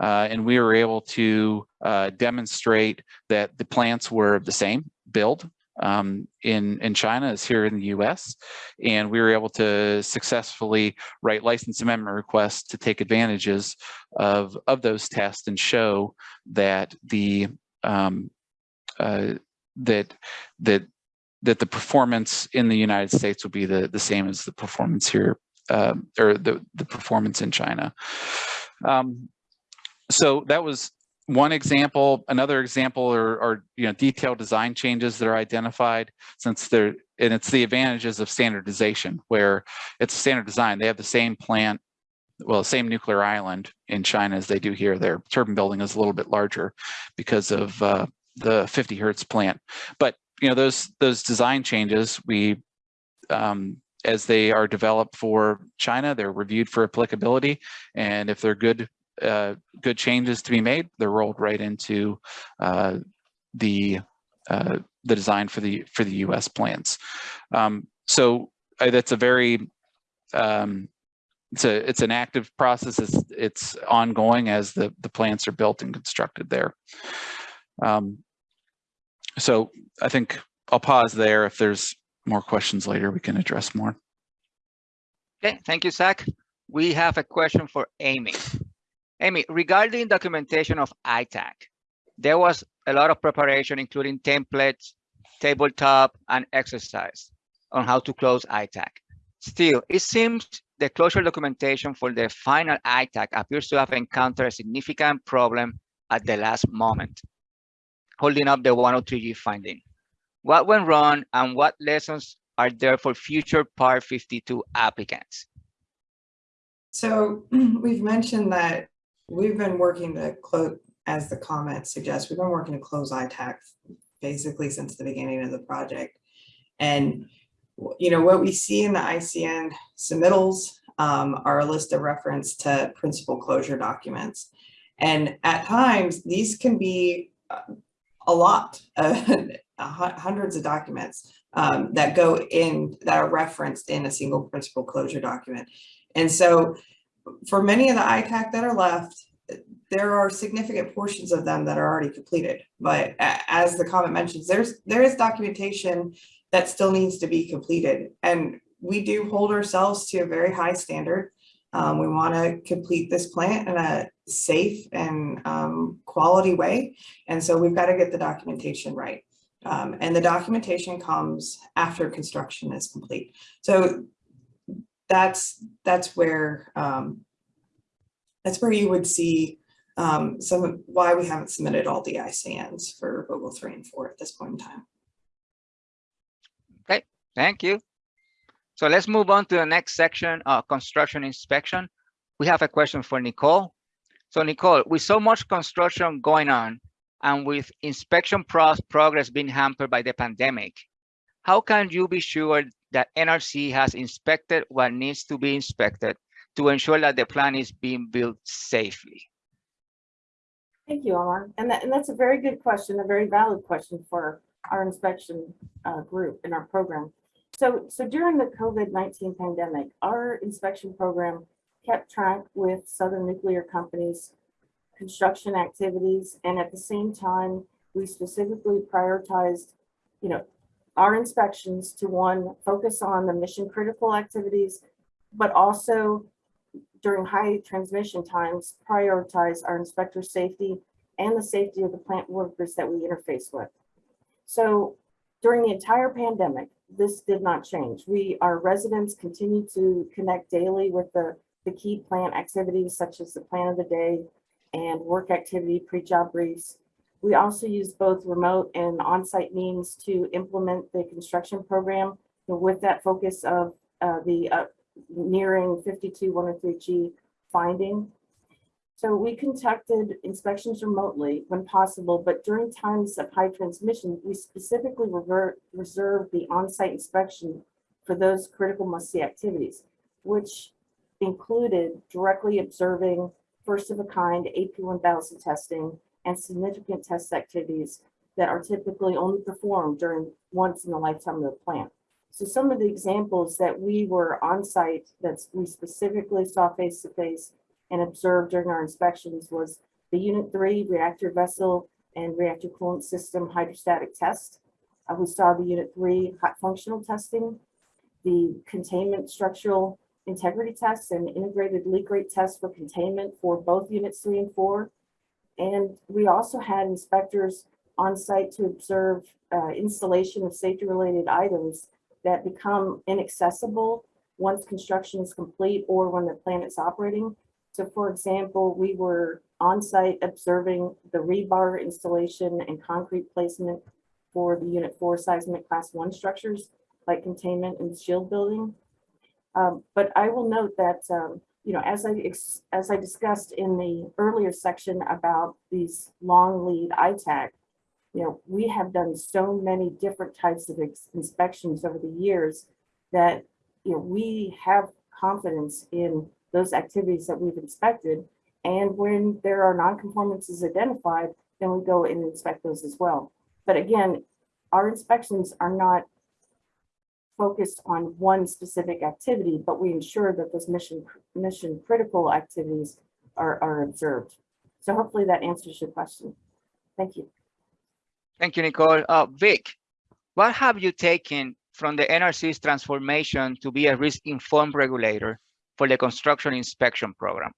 uh, and we were able to uh, demonstrate that the plants were the same build um, in, in China as here in the US. And we were able to successfully write license amendment requests to take advantages of, of those tests and show that the um, uh, that that that the performance in the United States will be the, the same as the performance here um, or the, the performance in China. Um, so that was one example. Another example are, are you know detailed design changes that are identified since they're and it's the advantages of standardization where it's standard design. They have the same plant, well, same nuclear island in China as they do here. Their turbine building is a little bit larger because of uh, the 50 hertz plant. But you know those those design changes we um, as they are developed for China, they're reviewed for applicability, and if they're good uh, good changes to be made, they're rolled right into uh, the uh, the design for the for the U.S. plans. Um, so uh, that's a very um, it's a it's an active process. It's it's ongoing as the the plants are built and constructed there. Um, so I think I'll pause there. If there's more questions later, we can address more. Okay, thank you, Zach. We have a question for Amy. Amy, regarding documentation of ITAAC, there was a lot of preparation, including templates, tabletop, and exercise on how to close ITAAC. Still, it seems the closure documentation for the final ITAAC appears to have encountered a significant problem at the last moment, holding up the 103G finding. What went wrong and what lessons are there for future Part 52 applicants? So we've mentioned that we've been working to close, as the comment suggests, we've been working to close ITAAC basically since the beginning of the project. And, you know, what we see in the ICN submittals um, are a list of reference to principal closure documents. And at times, these can be uh, a lot, uh, hundreds of documents um, that go in, that are referenced in a single principal closure document. And so for many of the ITAAC that are left, there are significant portions of them that are already completed. But as the comment mentions, there's there is documentation that still needs to be completed. And we do hold ourselves to a very high standard. Um, we want to complete this plant in a safe and um, quality way. And so we've got to get the documentation right. Um, and the documentation comes after construction is complete. So that's that's where um, that's where you would see um, some why we haven't submitted all the ICNs for Vogtle 3 and 4 at this point in time. Okay, thank you. So let's move on to the next section, uh, construction inspection. We have a question for Nicole. So Nicole, with so much construction going on and with inspection pro progress being hampered by the pandemic, how can you be sure that NRC has inspected what needs to be inspected to ensure that the plan is being built safely? Thank you, Omar. And, that, and that's a very good question, a very valid question for our inspection uh, group in our program. So, so during the COVID-19 pandemic, our inspection program kept track with Southern Nuclear Company's construction activities. And at the same time, we specifically prioritized, you know, our inspections to one, focus on the mission critical activities, but also during high transmission times, prioritize our inspector safety and the safety of the plant workers that we interface with. So during the entire pandemic, this did not change. We, our residents continue to connect daily with the, the key plant activities such as the plan of the day and work activity pre-job briefs. We also use both remote and on-site means to implement the construction program with that focus of uh, the uh, nearing 52103G finding. So we conducted inspections remotely when possible, but during times of high transmission, we specifically revert, reserved the on-site inspection for those critical must-see activities, which included directly observing first-of-a-kind AP1000 testing and significant test activities that are typically only performed during once in the lifetime of the plant. So some of the examples that we were on site that we specifically saw face to face and observed during our inspections was the unit three reactor vessel and reactor coolant system hydrostatic test. Uh, we saw the unit three hot functional testing, the containment structural integrity tests and integrated leak rate tests for containment for both units three and four. And we also had inspectors on site to observe uh, installation of safety related items that become inaccessible once construction is complete or when the plant is operating. So for example, we were on site observing the rebar installation and concrete placement for the unit four seismic class one structures like containment and shield building. Um, but I will note that, um, you know, as I, as I discussed in the earlier section about these long lead ITAAC, you know, we have done so many different types of inspections over the years that, you know, we have confidence in those activities that we've inspected. And when there are nonconformances identified, then we go and inspect those as well. But again, our inspections are not focused on one specific activity, but we ensure that those mission, mission critical activities are, are observed. So hopefully that answers your question. Thank you. Thank you, Nicole. Uh, Vic, what have you taken from the NRC's transformation to be a risk-informed regulator for the construction inspection program?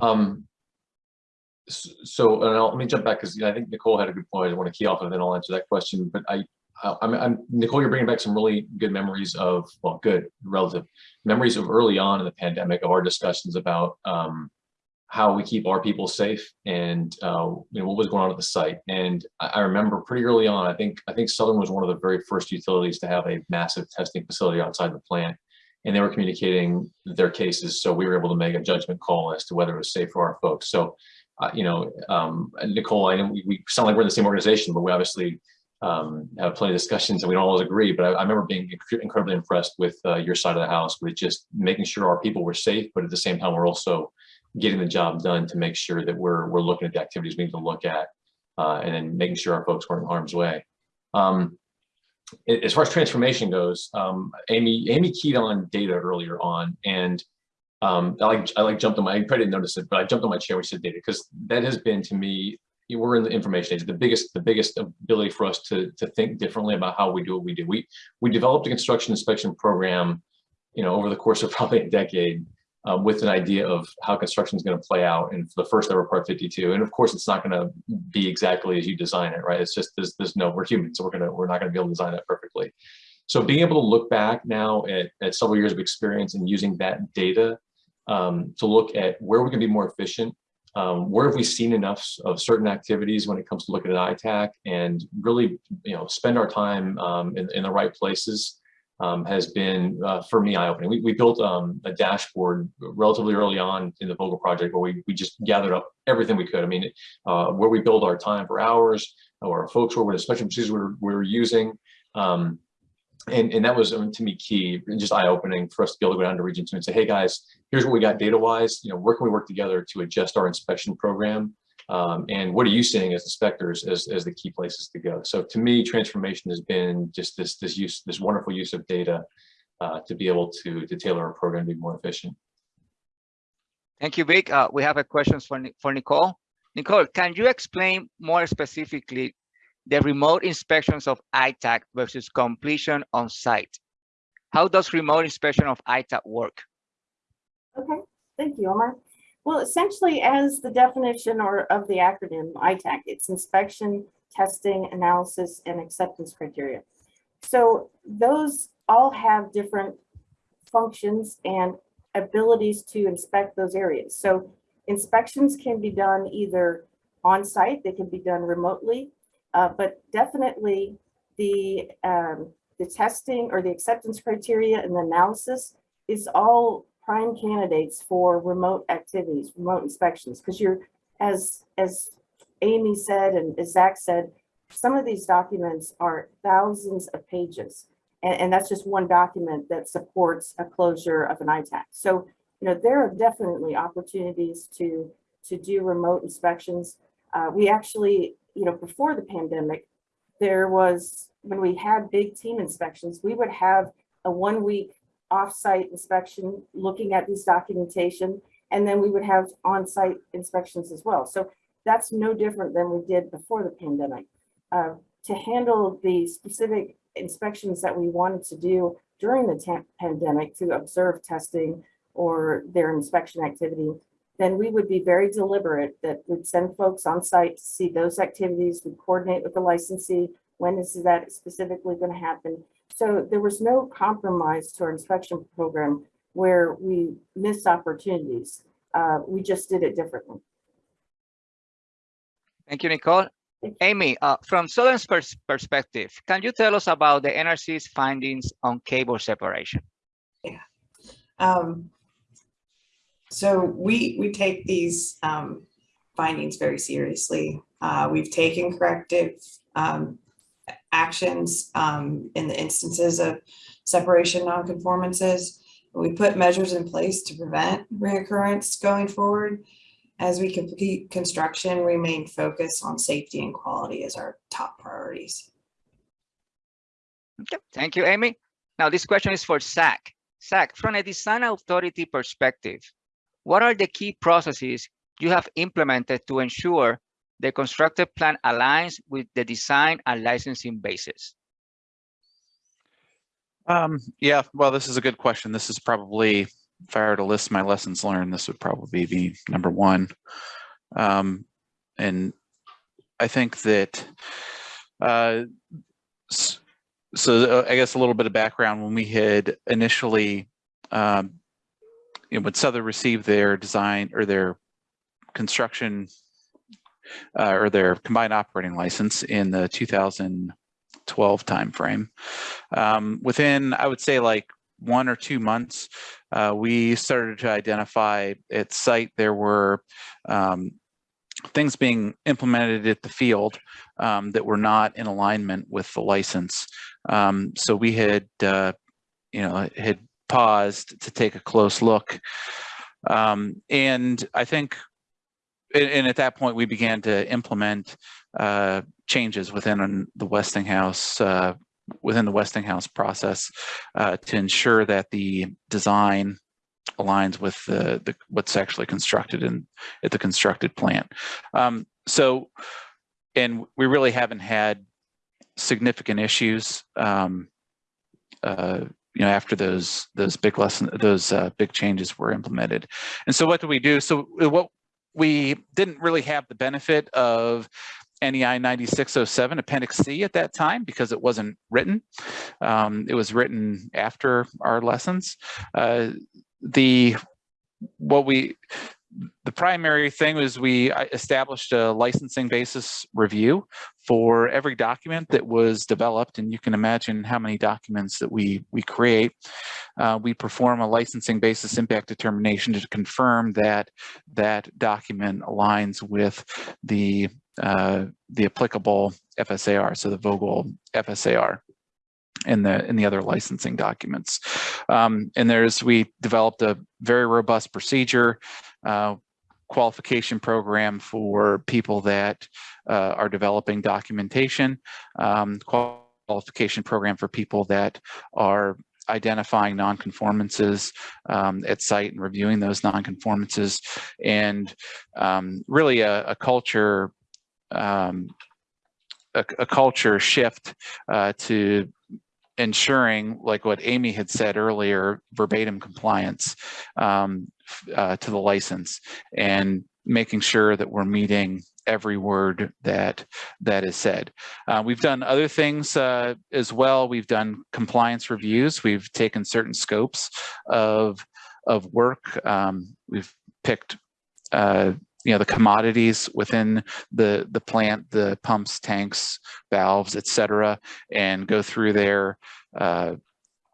Um, so, and I'll, let me jump back because I think Nicole had a good point. I want to key off of it, then I'll answer that question. But I, I, I'm, I'm, Nicole, you're bringing back some really good memories of, well, good, relative memories of early on in the pandemic of our discussions about, um, how we keep our people safe and, uh, you know, what was going on at the site. And I, I remember pretty early on, I think, I think Southern was one of the very first utilities to have a massive testing facility outside the plant and they were communicating their cases. So we were able to make a judgment call as to whether it was safe for our folks. So, uh, you know, um, Nicole, I know we, we sound like we're in the same organization, but we obviously um, have plenty of discussions and we don't always agree. But I, I remember being inc- incredibly impressed with uh, your side of the house with just making sure our people were safe, but at the same time, we're also getting the job done to make sure that we're we're looking at the activities we need to look at, uh, and then making sure our folks weren't in harm's way. Um, as far as transformation goes, um, Amy, Amy keyed on data earlier on, and um, I like, I like jumped on my, I probably didn't notice it, but I jumped on my chair when she said data, because that has been to me, we're in the information age, the biggest, the biggest ability for us to, to think differently about how we do what we do. We, we developed a construction inspection program, you know, over the course of probably a decade, uh, with an idea of how construction is going to play out and for the first ever part 52 and of course it's not going to be exactly as you design it right? It's just there's, there's no we're humans so we're gonna we're not going to be able to design that perfectly. So being able to look back now at, at several years of experience and using that data um, to look at where we can be more efficient um, where have we seen enough of certain activities when it comes to looking at ITAAC and really you know spend our time um, in, in the right places um, has been uh, for me eye-opening. We, we built um, a dashboard relatively early on in the Vogtle project where we, we just gathered up everything we could. I mean, uh, where we build our time for hours, or our folks were, what especially procedures we were, we were using. Um, and, and that was um, to me key, and just eye-opening for us to be able to go down to region two and say, hey guys, here's what we got data-wise, you know, where can we work together to adjust our inspection program? Um, and what are you seeing as inspectors as, as the key places to go? So to me, transformation has been just this, this use, this wonderful use of data uh, to be able to, to tailor our program to be more efficient. Thank you, Vic. Uh, we have a question for, for Nicole. Nicole, can you explain more specifically the remote inspections of ITAAC versus completion on site? How does remote inspection of ITAAC work? Okay, thank you, Omar. Well, essentially, as the definition or of the acronym ITAAC, it's inspection, testing, analysis, and acceptance criteria. So those all have different functions and abilities to inspect those areas. So inspections can be done either on site, they can be done remotely, uh, but definitely the um, the testing or the acceptance criteria and the analysis is all prime candidates for remote activities, remote inspections, because you're, as, as Amy said and as Zach said, some of these documents are thousands of pages. And, and that's just one document that supports a closure of an ITAAC. So, you know, there are definitely opportunities to, to do remote inspections. Uh, we actually, you know, before the pandemic, there was, when we had big team inspections, we would have a one week off-site inspection, looking at these documentation, and then we would have on-site inspections as well. So that's no different than we did before the pandemic. Uh, to handle the specific inspections that we wanted to do during the pandemic to observe testing or their inspection activity, then we would be very deliberate that we'd send folks on site to see those activities, we coordinate with the licensee, when is that specifically going to happen? So there was no compromise to our inspection program where we missed opportunities. Uh, we just did it differently. Thank you, Nicole. Amy, uh, from Southern's pers- perspective, can you tell us about the NRC's findings on cable separation? Um, so we, we take these, um, findings very seriously. Uh, we've taken corrective, um, actions, um, in the instances of separation nonconformances. We put measures in place to prevent reoccurrence going forward. As we complete construction, we remain focused on safety and quality as our top priorities. Okay, Thank you, Amy. Now, this question is for Zach. Zach, from a design authority perspective, what are the key processes you have implemented to ensure the constructed plan aligns with the design and licensing basis? Um, yeah, well, this is a good question. This is probably, if I were to list my lessons learned, this would probably be number one. Um, and I think that, uh, so uh, I guess a little bit of background, when we had initially, um, you know, when Southern received their design or their construction uh, or their combined operating license in the 2012 timeframe. Um, within, I would say like one or two months, uh, we started to identify at site there were um, things being implemented at the field um, that were not in alignment with the license. Um, so we had, uh, you know, had paused to take a close look. Um, and I think and, at that point, we began to implement uh, changes within the Westinghouse uh, within the Westinghouse process uh, to ensure that the design aligns with the, the what's actually constructed in at the constructed plant. Um, so, and we really haven't had significant issues. Um, uh, you know, after those those big lesson those uh, big changes were implemented, and so what do we do? So what we didn't really have the benefit of NEI 9607 Appendix C at that time because it wasn't written. Um, it was written after our lessons. Uh, the what we the primary thing was we established a licensing basis review for every document that was developed and you can imagine how many documents that we we create uh, we perform a licensing basis impact determination to confirm that that document aligns with the uh, the applicable FSAR so the Vogtle FSAR in the in the other licensing documents. Um, and there's we developed a very robust procedure, uh, qualification program for people that uh, are developing documentation, um, qualification program for people that are identifying nonconformances um, at site and reviewing those nonconformances, and um, really a, a culture um, a, a, culture shift uh, to ensuring, like what Amy had said earlier, verbatim compliance um, uh, to the license and making sure that we're meeting every word that that is said. Uh, we've done other things uh, as well. We've done compliance reviews. We've taken certain scopes of of work. Um, we've picked uh, you know, the commodities within the, the plant, the pumps, tanks, valves, etc., and go through their, uh,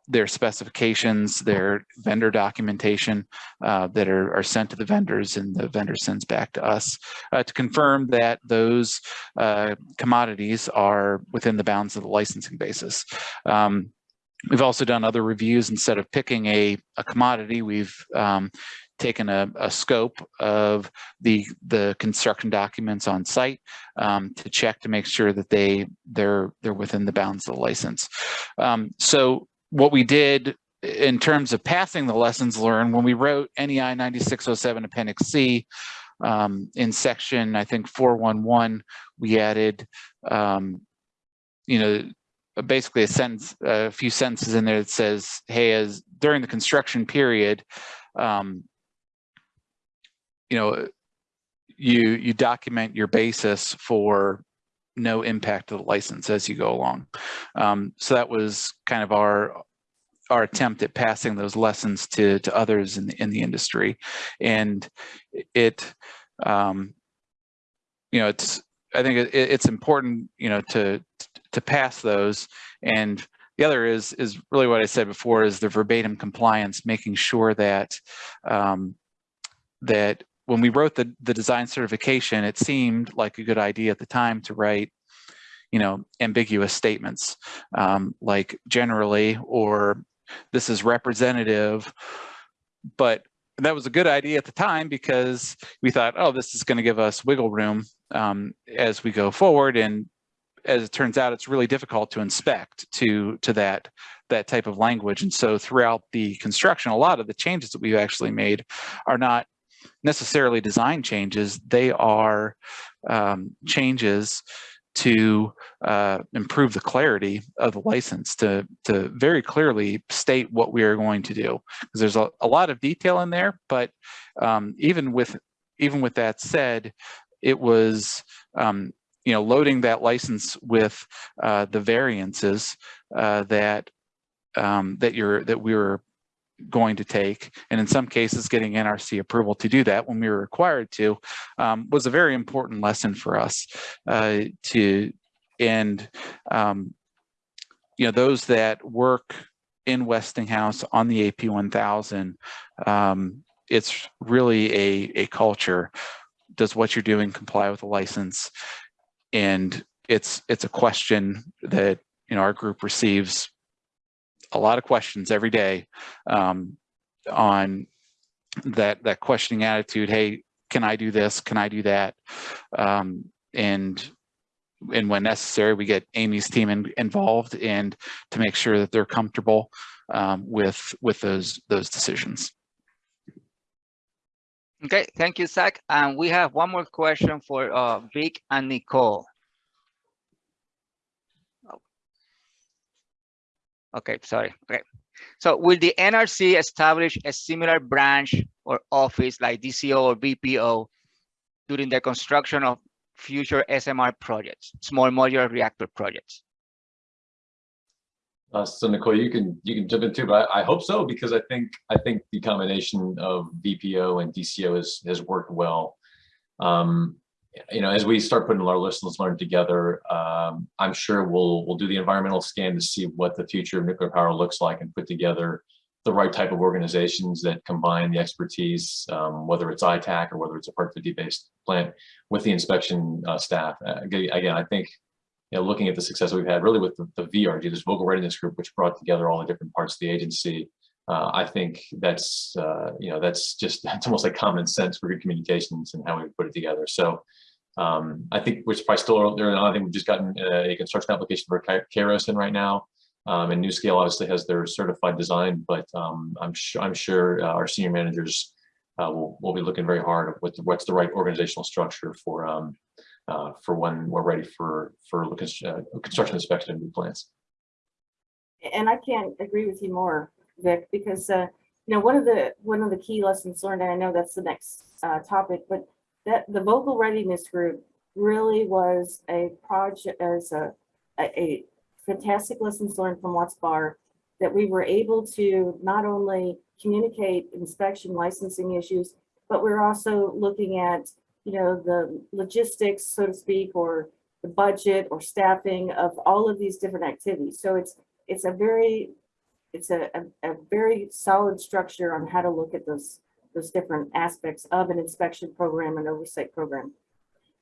their specifications, their vendor documentation uh, that are, are sent to the vendors and the vendor sends back to us uh, to confirm that those uh, commodities are within the bounds of the licensing basis. Um, we've also done other reviews. Instead of picking a, a commodity, we've um, taken a, a, scope of the the construction documents on site um, to check to make sure that they they're they're within the bounds of the license. Um, so what we did in terms of passing the lessons learned when we wrote NEI 9607 Appendix C um, in section, I think 411, we added, um, you know, basically a sentence, a few sentences in there that says, hey, as during the construction period, um, you know, you you document your basis for no impact to the license as you go along. Um, so that was kind of our our attempt at passing those lessons to to others in the in the industry, and it, um, you know, it's I think it, it's important, you know, to to pass those. And the other is is really what I said before is the verbatim compliance, making sure that um, that when we wrote the, the design certification, it seemed like a good idea at the time to write, you know, ambiguous statements um, like generally or this is representative. But that was a good idea at the time because we thought, oh, this is going to give us wiggle room um, as we go forward. And as it turns out, it's really difficult to inspect to to that that type of language. And so throughout the construction, a lot of the changes that we've actually made are not necessarily design changes, they are um, changes to uh, improve the clarity of the license to, to very clearly state what we are going to do. Because there's a, a lot of detail in there, but um, even with even with that said, it was um, you know loading that license with uh, the variances uh, that um, that you're that we were going to take, and in some cases getting NRC approval to do that when we were required to, um, was a very important lesson for us uh, to, and um, you know, those that work in Westinghouse on the AP 1000, um, it's really a, a culture. Does what you're doing comply with the license? And it's it's a question that you know our group receives a lot of questions every day um, on that that questioning attitude. Hey, can I do this? Can I do that? Um, and and when necessary, we get Amy's team in, involved and to make sure that they're comfortable um, with with those those decisions. Okay, thank you, Zach. And we have one more question for uh, Vic and Nicole. Okay, sorry. Okay. So will the NRC establish a similar branch or office like DCO or VPO during the construction of future SMR projects, small modular reactor projects? Uh, so Nicole, you can you can jump in too, but I, I, hope so because I think I think the combination of VPO and DCO has has worked well. Um, you know, as we start putting our lessons learned together, um, I'm sure we'll we'll do the environmental scan to see what the future of nuclear power looks like and put together the right type of organizations that combine the expertise, um, whether it's ITAAC or whether it's a Part 50 based plant with the inspection uh, staff. Uh, again, I think you know, looking at the success we've had really with the, the VRG, this Vogtle Readiness Group, which brought together all the different parts of the agency, uh, I think that's, uh, you know, that's just, it's almost like common sense for good communications and how we put it together. So um, I think we're probably still early on. I think we've just gotten a construction application for Kairos in right now. Um, and NuScale obviously has their certified design, but um, I'm sure I'm sure uh, our senior managers uh, will, will be looking very hard at what's the right organizational structure for um, uh, for when we're ready for for uh, construction inspection of new plants. And I can't agree with you more, Vic, because uh, you know one of the one of the key lessons learned, and I know that's the next uh, topic, but that the Vogtle readiness group really was a project as a, a, a fantastic lessons learned from Watts Bar that we were able to not only communicate inspection licensing issues, but we're also looking at, you know, the logistics, so to speak, or the budget or staffing of all of these different activities. So it's, it's a very, it's a, a, a very solid structure on how to look at those, those different aspects of an inspection program and oversight program.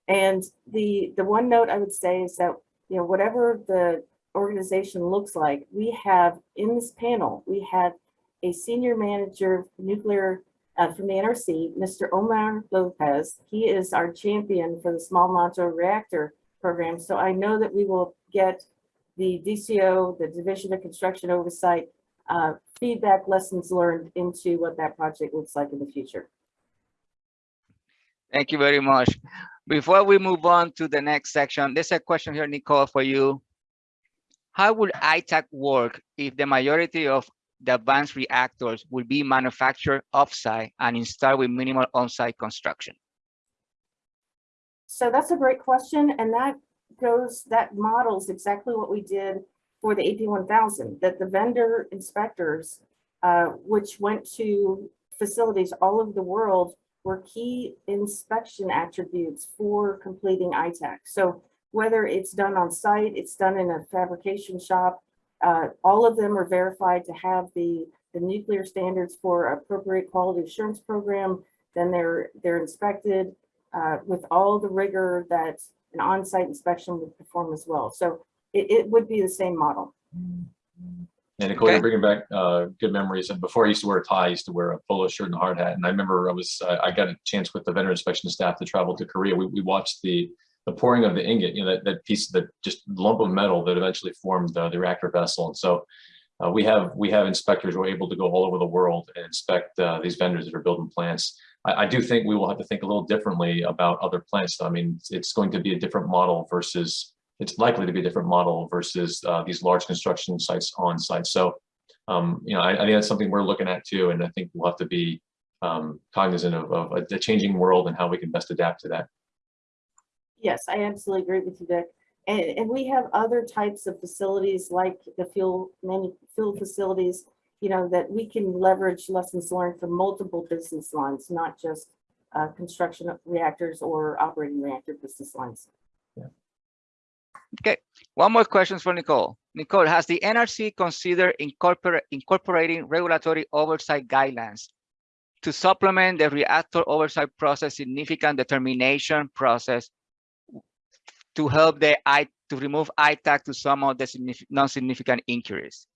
And the, the one note I would say is that, you know, whatever the organization looks like, we have in this panel, we have a senior manager of nuclear uh, from the NRC, Mr. Omar Lopez. He is our champion for the small modular reactor program. So I know that we will get the DCO, the Division of Construction Oversight, uh, feedback lessons learned into what that project looks like in the future. Thank you very much. Before we move on to the next section, there's a question here, Nicole, for you. How would ITAAC work if the majority of the advanced reactors would be manufactured offsite and installed with minimal on-site construction? So that's a great question, and that goes, that models exactly what we did for the AP one thousand, that the vendor inspectors, uh, which went to facilities all over the world, were key inspection attributes for completing ITAAC. So whether it's done on site, it's done in a fabrication shop, uh, all of them are verified to have the, the nuclear standards for appropriate quality assurance program. Then they're, they're inspected uh, with all the rigor that an on-site inspection would perform as well. So it, it would be the same model. And Nicole, Okay. you're bringing back uh, good memories. And before I used to wear a tie, I used to wear a polo shirt and a hard hat. And I remember I was, I I got a chance with the vendor inspection staff to travel to Korea. We, we watched the, the pouring of the ingot, you know, that, that piece, that just lump of metal that eventually formed the, the reactor vessel. And so uh, we have, we have inspectors who are able to go all over the world and inspect uh, these vendors that are building plants. I, I do think we will have to think a little differently about other plants. I mean, it's- it's going to be a different model versus it's likely to be a different model versus uh, these large construction sites on site. So, um, you know, I, I think that's something we're looking at too, and I think we'll have to be um, cognizant of, of a, the changing world and how we can best adapt to that. Yes, I absolutely agree with you, Dick. And, and we have other types of facilities like the fuel, many fuel facilities, you know, that we can leverage lessons learned from multiple business lines, not just uh, construction of reactors or operating reactor business lines. Okay, one more question for Nicole. Nicole, has the NRC considered incorporate, incorporating regulatory oversight guidelines to supplement the reactor oversight process significant determination process to help the I to remove ITAAC to some of the non-significant inquiries?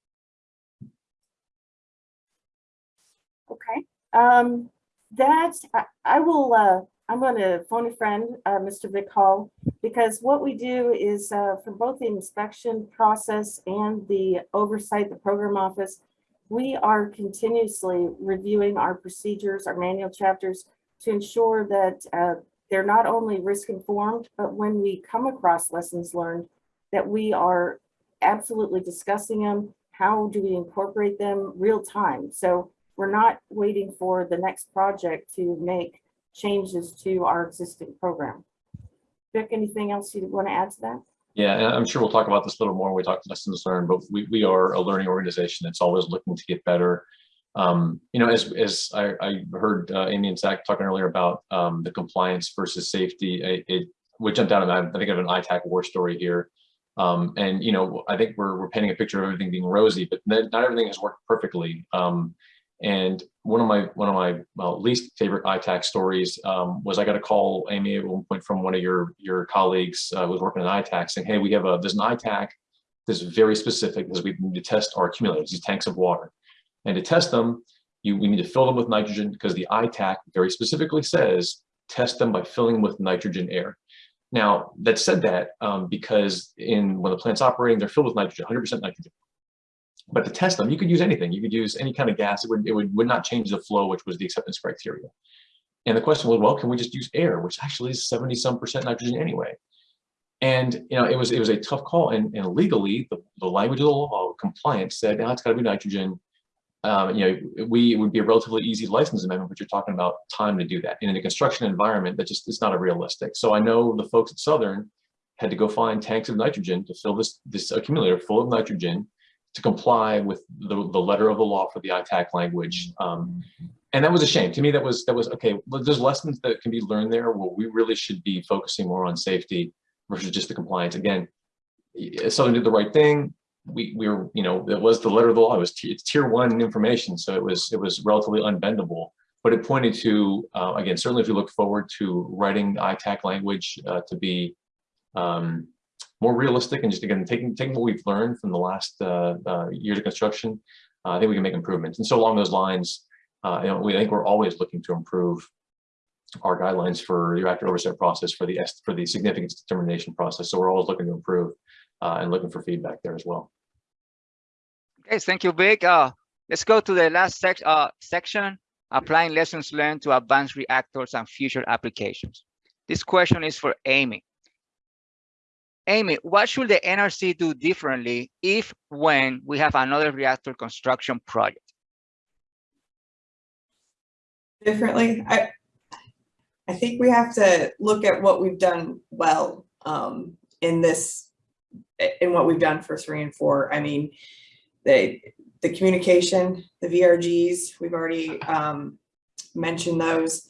Okay, um, that, I, I will, uh, I'm gonna phone a friend, uh, Mr. Vic Hall, because what we do is, uh, for both the inspection process and the oversight, the program office, we are continuously reviewing our procedures, our manual chapters to ensure that, uh, they're not only risk informed, but when we come across lessons learned, that we are absolutely discussing them. How do we incorporate them real time? So we're not waiting for the next project to make changes to our existing program. Vic, anything else you want to add to that? Yeah, and I'm sure we'll talk about this a little more when we talk lessons learned, but we, we are a learning organization that's always looking to get better. Um, you know, as, as I, I heard uh, Amy and Zach talking earlier about um, the compliance versus safety, it, it would jump down and I think of an ITAAC war story here. Um, and, you know, I think we're, we're painting a picture of everything being rosy, but not not everything has worked perfectly. Um, and one of my one of my well, least favorite ITAAC stories um, was I got a call, Amy, at one point from one of your your colleagues uh, who was working at ITAAC saying, "Hey, we have a there's an ITAAC that's very specific because we need to test our accumulators, these tanks of water, and to test them, you we need to fill them with nitrogen because the ITAAC very specifically says test them by filling with nitrogen air." Now that said that um, because in when the plant's operating, they're filled with nitrogen, 100% nitrogen. But to test them, you could use anything. You could use any kind of gas. It would, it would, would not change the flow, which was the acceptance criteria. And the question was, well, can we just use air, which actually is 70 some percent nitrogen anyway? And you know, it was it was a tough call. And, and legally, the, the language of the law, compliance said, now it's got to be nitrogen. Um, you know, we it would be a relatively easy license amendment, but you're talking about time to do that. And in a construction environment, that just it's not a realistic. So I know the folks at Southern had to go find tanks of nitrogen to fill this this accumulator full of nitrogen to comply with the, the letter of the law for the ITAAC language. Um, and that was a shame. To me, that was, that was, okay, there's lessons that can be learned there. We really should be focusing more on safety versus just the compliance. Again, Southern did the right thing. We, we were, you know, it was the letter of the law. It was, it's tier one information. So it was, it was relatively unbendable. But it pointed to, uh, again, certainly if you look forward to writing ITAAC language uh, to be um, more realistic and just again, taking, taking what we've learned from the last uh, uh, years of construction, uh, I think we can make improvements. And so along those lines, uh, you know, we I think we're always looking to improve our guidelines for the reactor oversight process for the for the significance determination process. So we're always looking to improve uh, and looking for feedback there as well. Okay, thank you, Vic. Uh, let's go to the last sec section, applying lessons learned to advanced reactors and future applications. This question is for Amy. Amy, what should the NRC do differently if when we have another reactor construction project? differently. I, I think we have to look at what we've done well um, in this, in what we've done for three and four. I mean, the, the communication, the VRGs, we've already um, mentioned those.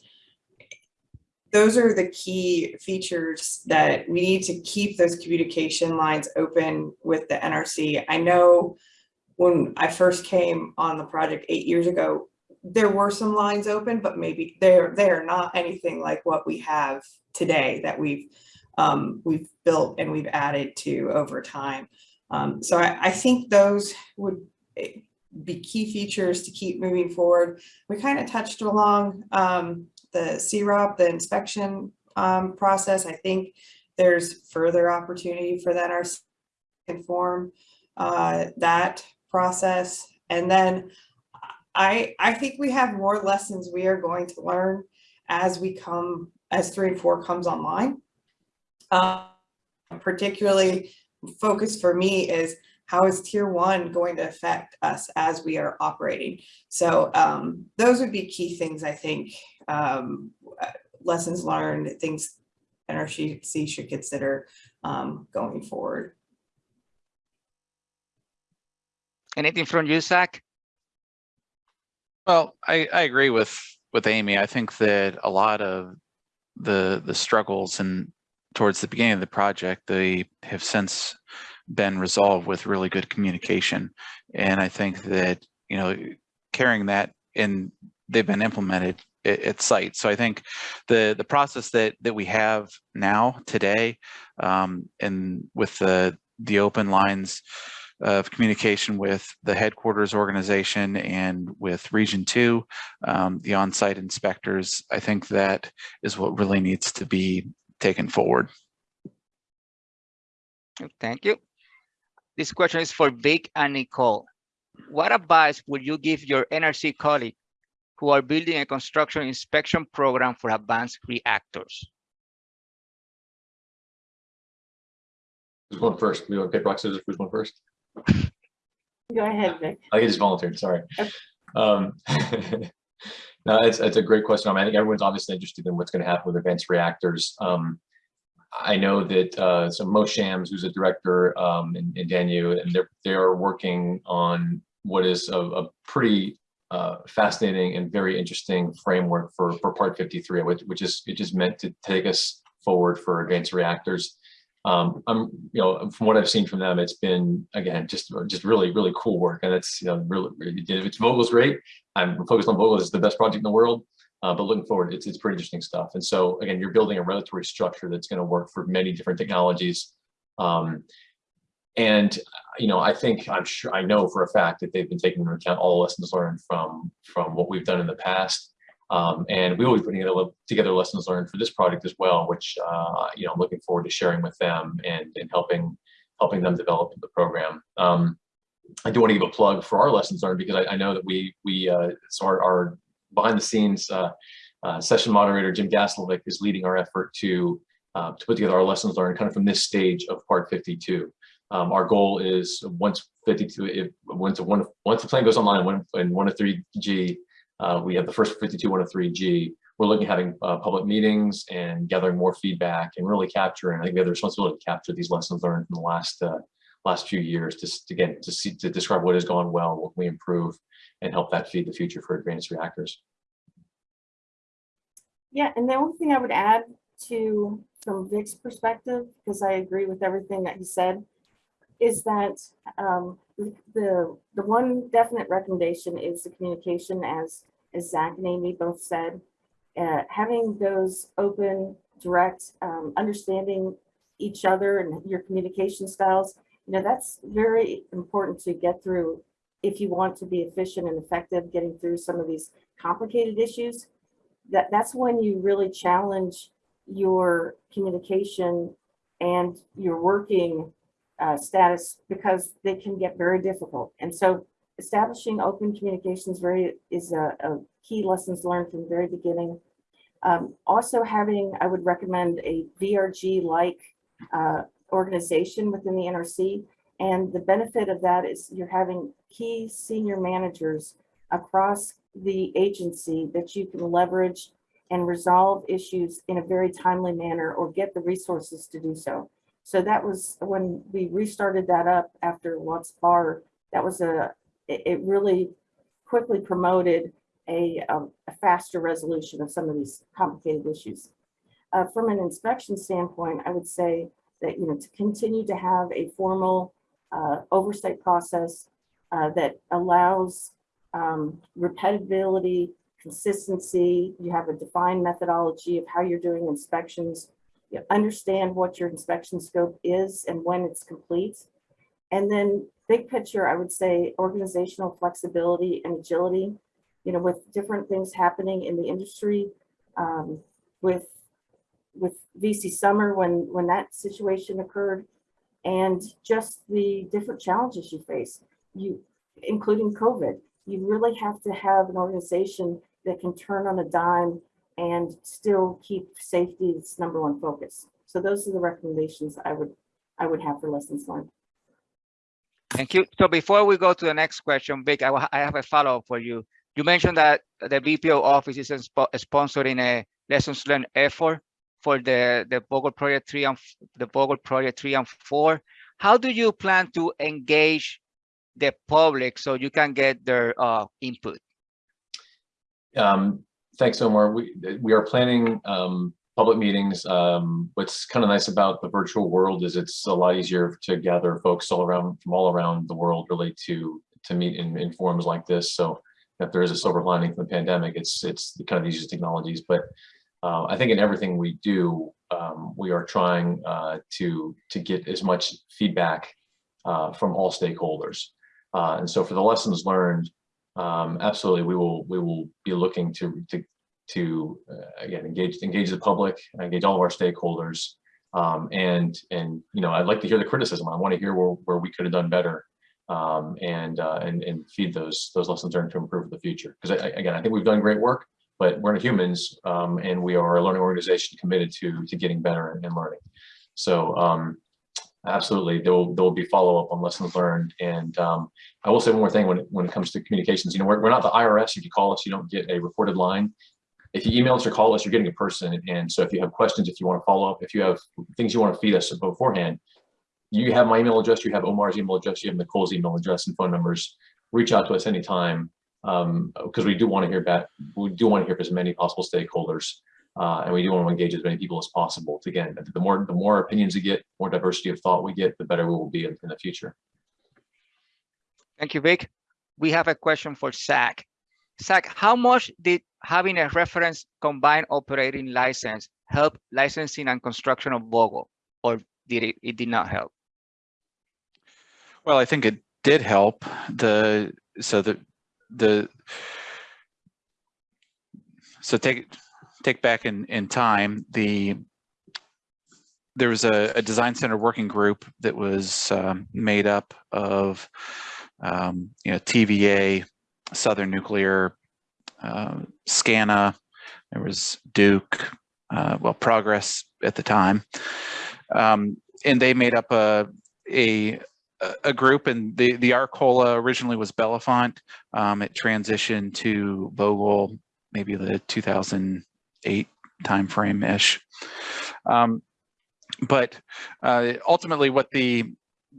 Those are the key features that we need to keep those communication lines open with the NRC. I know when I first came on the project eight years ago, there were some lines open, but maybe they're, they're not anything like what we have today that we've, um, we've built and we've added to over time. Um, so I, I think those would eh, be key features to keep moving forward. We kind of touched along, um, the CROP, the inspection, um, process. I think there's further opportunity for that our inform, uh, that process. And then I, I think we have more lessons we are going to learn as we come, as three and four comes online. Uh, particularly focus for me is how is tier one going to affect us as we are operating? So um, those would be key things, I think, um, uh, lessons learned, things NRC should consider um, going forward. Anything from you, Zach? Well, I, I agree with, with Amy. I think that a lot of the, the struggles and towards the beginning of the project, they have since been resolved with really good communication. And I think that, you know, carrying that and they've been implemented at site. So I think the, the process that, that we have now today um, and with the, the open lines of communication with the headquarters organization and with region two, um, the on-site inspectors, I think that is what really needs to be taken forward. Thank you. This question is for Vic and Nicole. What advice would you give your NRC colleague who are building a construction inspection program for advanced reactors? Who's going first? We want to pick rock, scissors, who's going first? Go ahead, Vic. I just volunteered, sorry. Okay. Um, no, it's, it's a great question. I, mean, I think everyone's obviously interested in what's going to happen with advanced reactors. Um, I know that uh, so Mo Shams, who's a director um, in, in DANU, and they're they're working on what is a, a pretty uh, fascinating and very interesting framework for for Part 53, which, which is it is meant to take us forward for advanced reactors um, I'm, you know, from what I've seen from them, it's been again just just really really cool work, and it's you know really, it's Vogtle's great. I'm focused on Vogtle. It's the best project in the world, uh, but looking forward, it's it's pretty interesting stuff. And so again, you're building a regulatory structure that's going to work for many different technologies. Um, and you know, I think I'm sure I know for a fact that they've been taking into account all the lessons learned from from what we've done in the past. Um, and we will be putting together, together lessons learned for this project as well, which uh, you know I'm looking forward to sharing with them and, and helping helping them develop the program. Um, I do want to give a plug for our lessons learned because I, I know that we we uh, so our, our behind the scenes uh, uh, session moderator Jim Gaslovic is leading our effort to uh, to put together our lessons learned kind of from this stage of Part 52. Um, our goal is once 52, if, once one once the plan goes online, one of three G uh, we have the first 52103G. We're looking at having uh, public meetings and gathering more feedback and really capturing, I think we have the responsibility to capture these lessons learned from the last uh, last few years, just again, to see, to describe what has gone well, what we improve, and help that feed the future for advanced reactors. Yeah, and the only thing I would add to, from Vic's perspective, because I agree with everything that he said, is that um, the, the one definite recommendation is the communication, as, as Zach and Amy both said. Uh, having those open, direct, um, understanding each other and your communication styles, you know, that's very important to get through if you want to be efficient and effective getting through some of these complicated issues that that's when you really challenge your communication and your working uh, status because they can get very difficult. And so establishing open communications very is a, a key lessons learned from the very beginning. Um, also having, I would recommend a VRG-like uh, organization within the NRC. And the benefit of that is you're having key senior managers across the agency that you can leverage and resolve issues in a very timely manner or get the resources to do so. So that was when we restarted that up after Watts Bar, that was a, it, really quickly promoted a, um, a faster resolution of some of these complicated issues. Uh, from an inspection standpoint, I would say that, you know, to continue to have a formal uh, oversight process uh, that allows um, consistency, you have a defined methodology of how you're doing inspections, you understand what your inspection scope is and when it's complete. And then big picture, I would say organizational flexibility and agility, you know, with different things happening in the industry, um, with with VC Summer when when that situation occurred, and just the different challenges you face, you including COVID. You really have to have an organization that can turn on a dime and still keep safety its number one focus. So those are the recommendations I would I would have for lessons learned. Thank you. So before we go to the next question, Vic, I, I have a follow-up for you. You mentioned that the VPO office is spo- sponsoring a lessons learned effort for the, the Vogtle Project three and, the Vogtle Project three and four. How do you plan to engage the public so you can get their uh, input? Um, thanks, Omar. We, we are planning, um, public meetings. Um, what's kind of nice about the virtual world is it's a lot easier to gather folks all around, from all around the world really to, to meet in, in forums like this. So if there is a silver lining from the pandemic, it's, it's kind of the easiest technologies, but uh, I think in everything we do, um, we are trying uh, to, to get as much feedback uh, from all stakeholders. Uh, and so for the lessons learned, um, absolutely, we will we will be looking to to to uh, again engage engage the public, engage all of our stakeholders, um, and and you know I'd like to hear the criticism. I want to hear where where we could have done better, um, and uh, and and feed those those lessons learned to improve the future. Because again, I think we've done great work, but we're not humans, um, and we are a learning organization committed to to getting better and, and learning. So um, absolutely, there will there will be follow up on lessons learned. And um, I will say one more thing when it, when it comes to communications. You know, we're, we're not the IRS. If you call us, you don't get a recorded line. If you email us or call us, you're getting a person. And so if you have questions, if you want to follow up, if you have things you want to feed us beforehand, you have my email address, you have Omar's email address, you have Nicole's email address and phone numbers. Reach out to us anytime um, because we do want to hear back. We do want to hear from as many possible stakeholders. Uh, and we do want to engage as many people as possible. To, again, the more the more opinions we get, more diversity of thought we get, the better we will be in, in the future. Thank you, Vic. We have a question for Zach. Zach, how much did having a reference combined operating license help licensing and construction of Vogtle, or did it, it did not help? Well, I think it did help the, so the, the, so take, take back in, in time, the, there was a, a design center working group that was um, made up of, um, you know, TVA, Southern Nuclear, uh, SCANA, there was Duke, uh, well, Progress at the time. Um, and they made up a, a, a group and the, the R-COLA originally was Bellefonte. Um, it transitioned to Vogtle, maybe the 2008 timeframe ish. Um, but uh, ultimately what the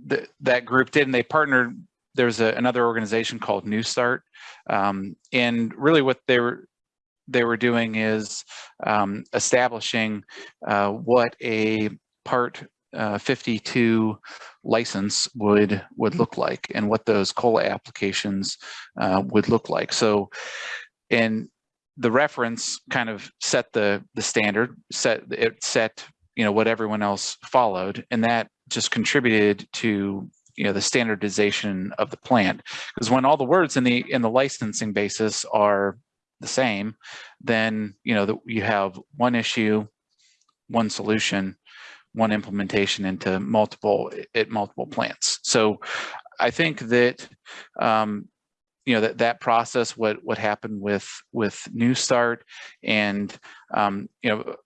th- that group did, and they partnered. There's a, another organization called NuStart, um, and really what they were they were doing is um, establishing uh, what a Part uh, 52 license would would look like, and what those COLA applications uh, would look like. So, and the reference kind of set the the standard, set it set you know what everyone else followed, and that just contributed to you know the standardization of the plant. because when all the words in the in the licensing basis are the same then you know that you have one issue one solution one implementation into multiple at multiple plants so i think that um you know that that process what what happened with with NuStart and um you know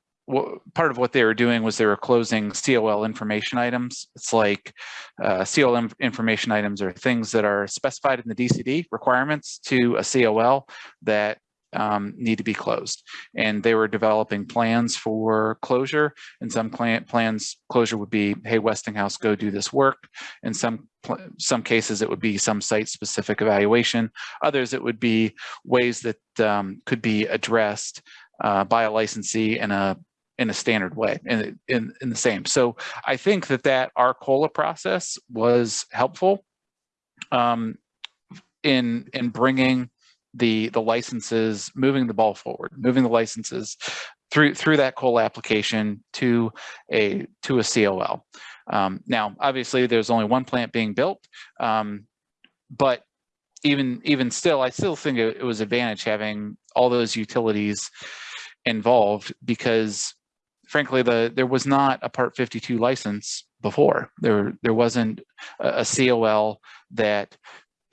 part of what they were doing was they were closing COL information items. It's like uh, COL inf- information items are things that are specified in the DCD requirements to a COL that um, need to be closed. And they were developing plans for closure. and some client plans, closure would be, hey, Westinghouse, go do this work. In some some cases, it would be some site-specific evaluation. Others, it would be ways that um, could be addressed uh, by a licensee in a in a standard way in, in, in the same. So I think that that our COLA process was helpful um, in, in bringing the, the licenses, moving the ball forward, moving the licenses through, through that COLA application to a, to a COL. Um, now, obviously there's only one plant being built, um, but even, even still, I still think it, it was advantage having all those utilities involved because frankly, the there was not a Part 52 license before. There there wasn't a, a COL that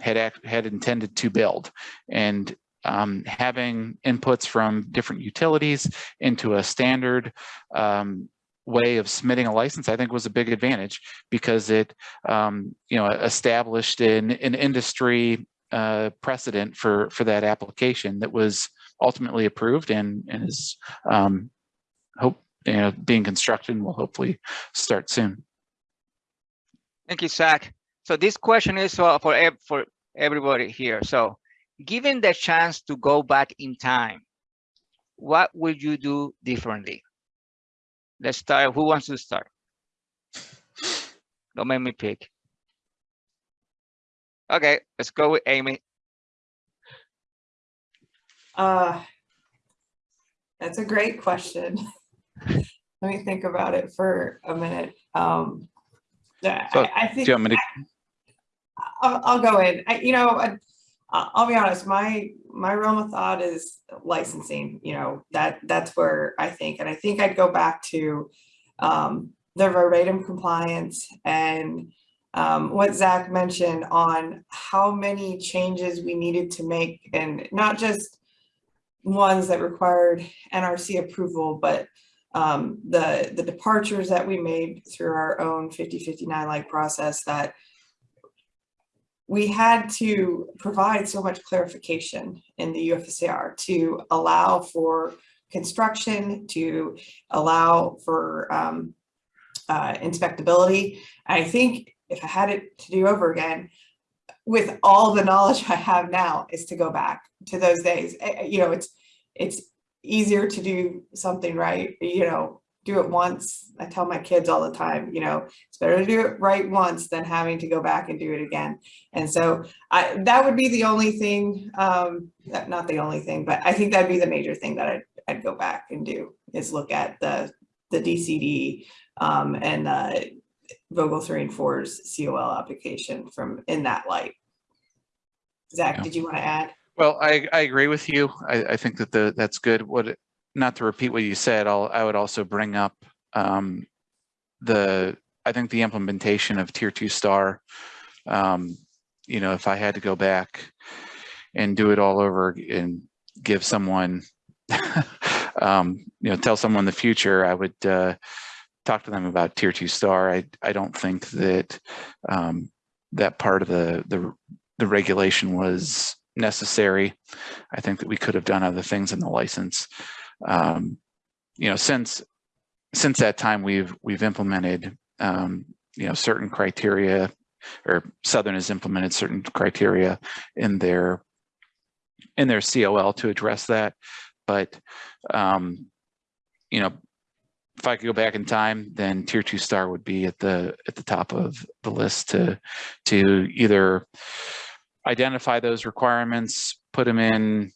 had had intended to build, and um, having inputs from different utilities into a standard um, way of submitting a license, I think was a big advantage because it, um, you know, established an, an industry uh, precedent for for that application that was ultimately approved and, and is um, hope you know being constructed and will hopefully start soon. Thank you, Zach. So this question is for for, for everybody here. So given the chance to go back in time, what would you do differently? Let's start. Who wants to start? Don't make me pick. Okay, let's go with Amy. Uh, that's a great question. Let me think about it for a minute. Um, yeah, So, I, I Do you want me to, I'll, I'll go in. I, you know, I, I'll be honest. My my realm of thought is licensing. You know that that's where I think, and I think I'd go back to um, the verbatim compliance and um, what Zach mentioned on how many changes we needed to make, and not just ones that required NRC approval, but um, the the departures that we made through our own 5059 like process that we had to provide so much clarification in the UFSAR to allow for construction, to allow for um, uh, inspectability. I think if I had it to do over again, with all the knowledge I have now, is to go back to those days. Eh, eh, You know, it's it's easier to do something right. You know, do it once. I tell my kids all the time. You know, it's better to do it right once than having to go back and do it again. And so I, that would be the only thing, um, that- not the only thing, but I think that'd be the major thing that I'd, I'd go back and do is look at the, the DCD, um, and the Vogtle three and four's COL application from, in that light. Zach, Yeah. did you want to add? well, I, I agree with you. I, I think that the, that's good. What, it- not to repeat what you said, I'll, I would also bring up um, the, I think the implementation of tier two star. Um, you know, if I had to go back and do it all over and give someone, um, you know, tell someone the future, I would uh, talk to them about tier two star. I, I don't think that um, that part of the, the, the regulation was necessary. I think that we could have done other things in the license. Um, you know, since since that time, we've we've implemented um, you know, certain criteria or Southern has implemented certain criteria in their in their COL to address that. But, um, you know, if I could go back in time, then tier two star would be at the at the top of the list to to either identify those requirements, put them in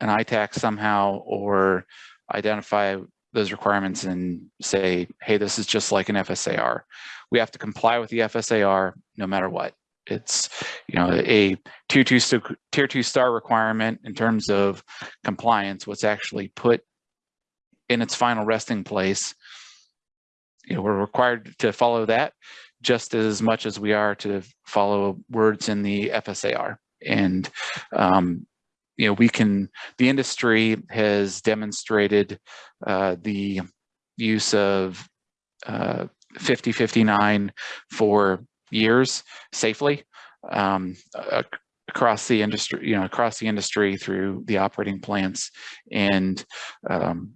an ITAAC somehow, or identify those requirements and say, hey, this is just like an FSAR. We have to comply with the FSAR no matter what. It's, you know, a tier two, tier two star requirement in terms of compliance, what's actually put in its final resting place. You know, we're required to follow that just as much as we are to follow words in the FSAR. And, um, you know, we can, the industry has demonstrated uh, the use of uh, 5059 for years safely um, across the industry, you know, across the industry through the operating plants. And, um,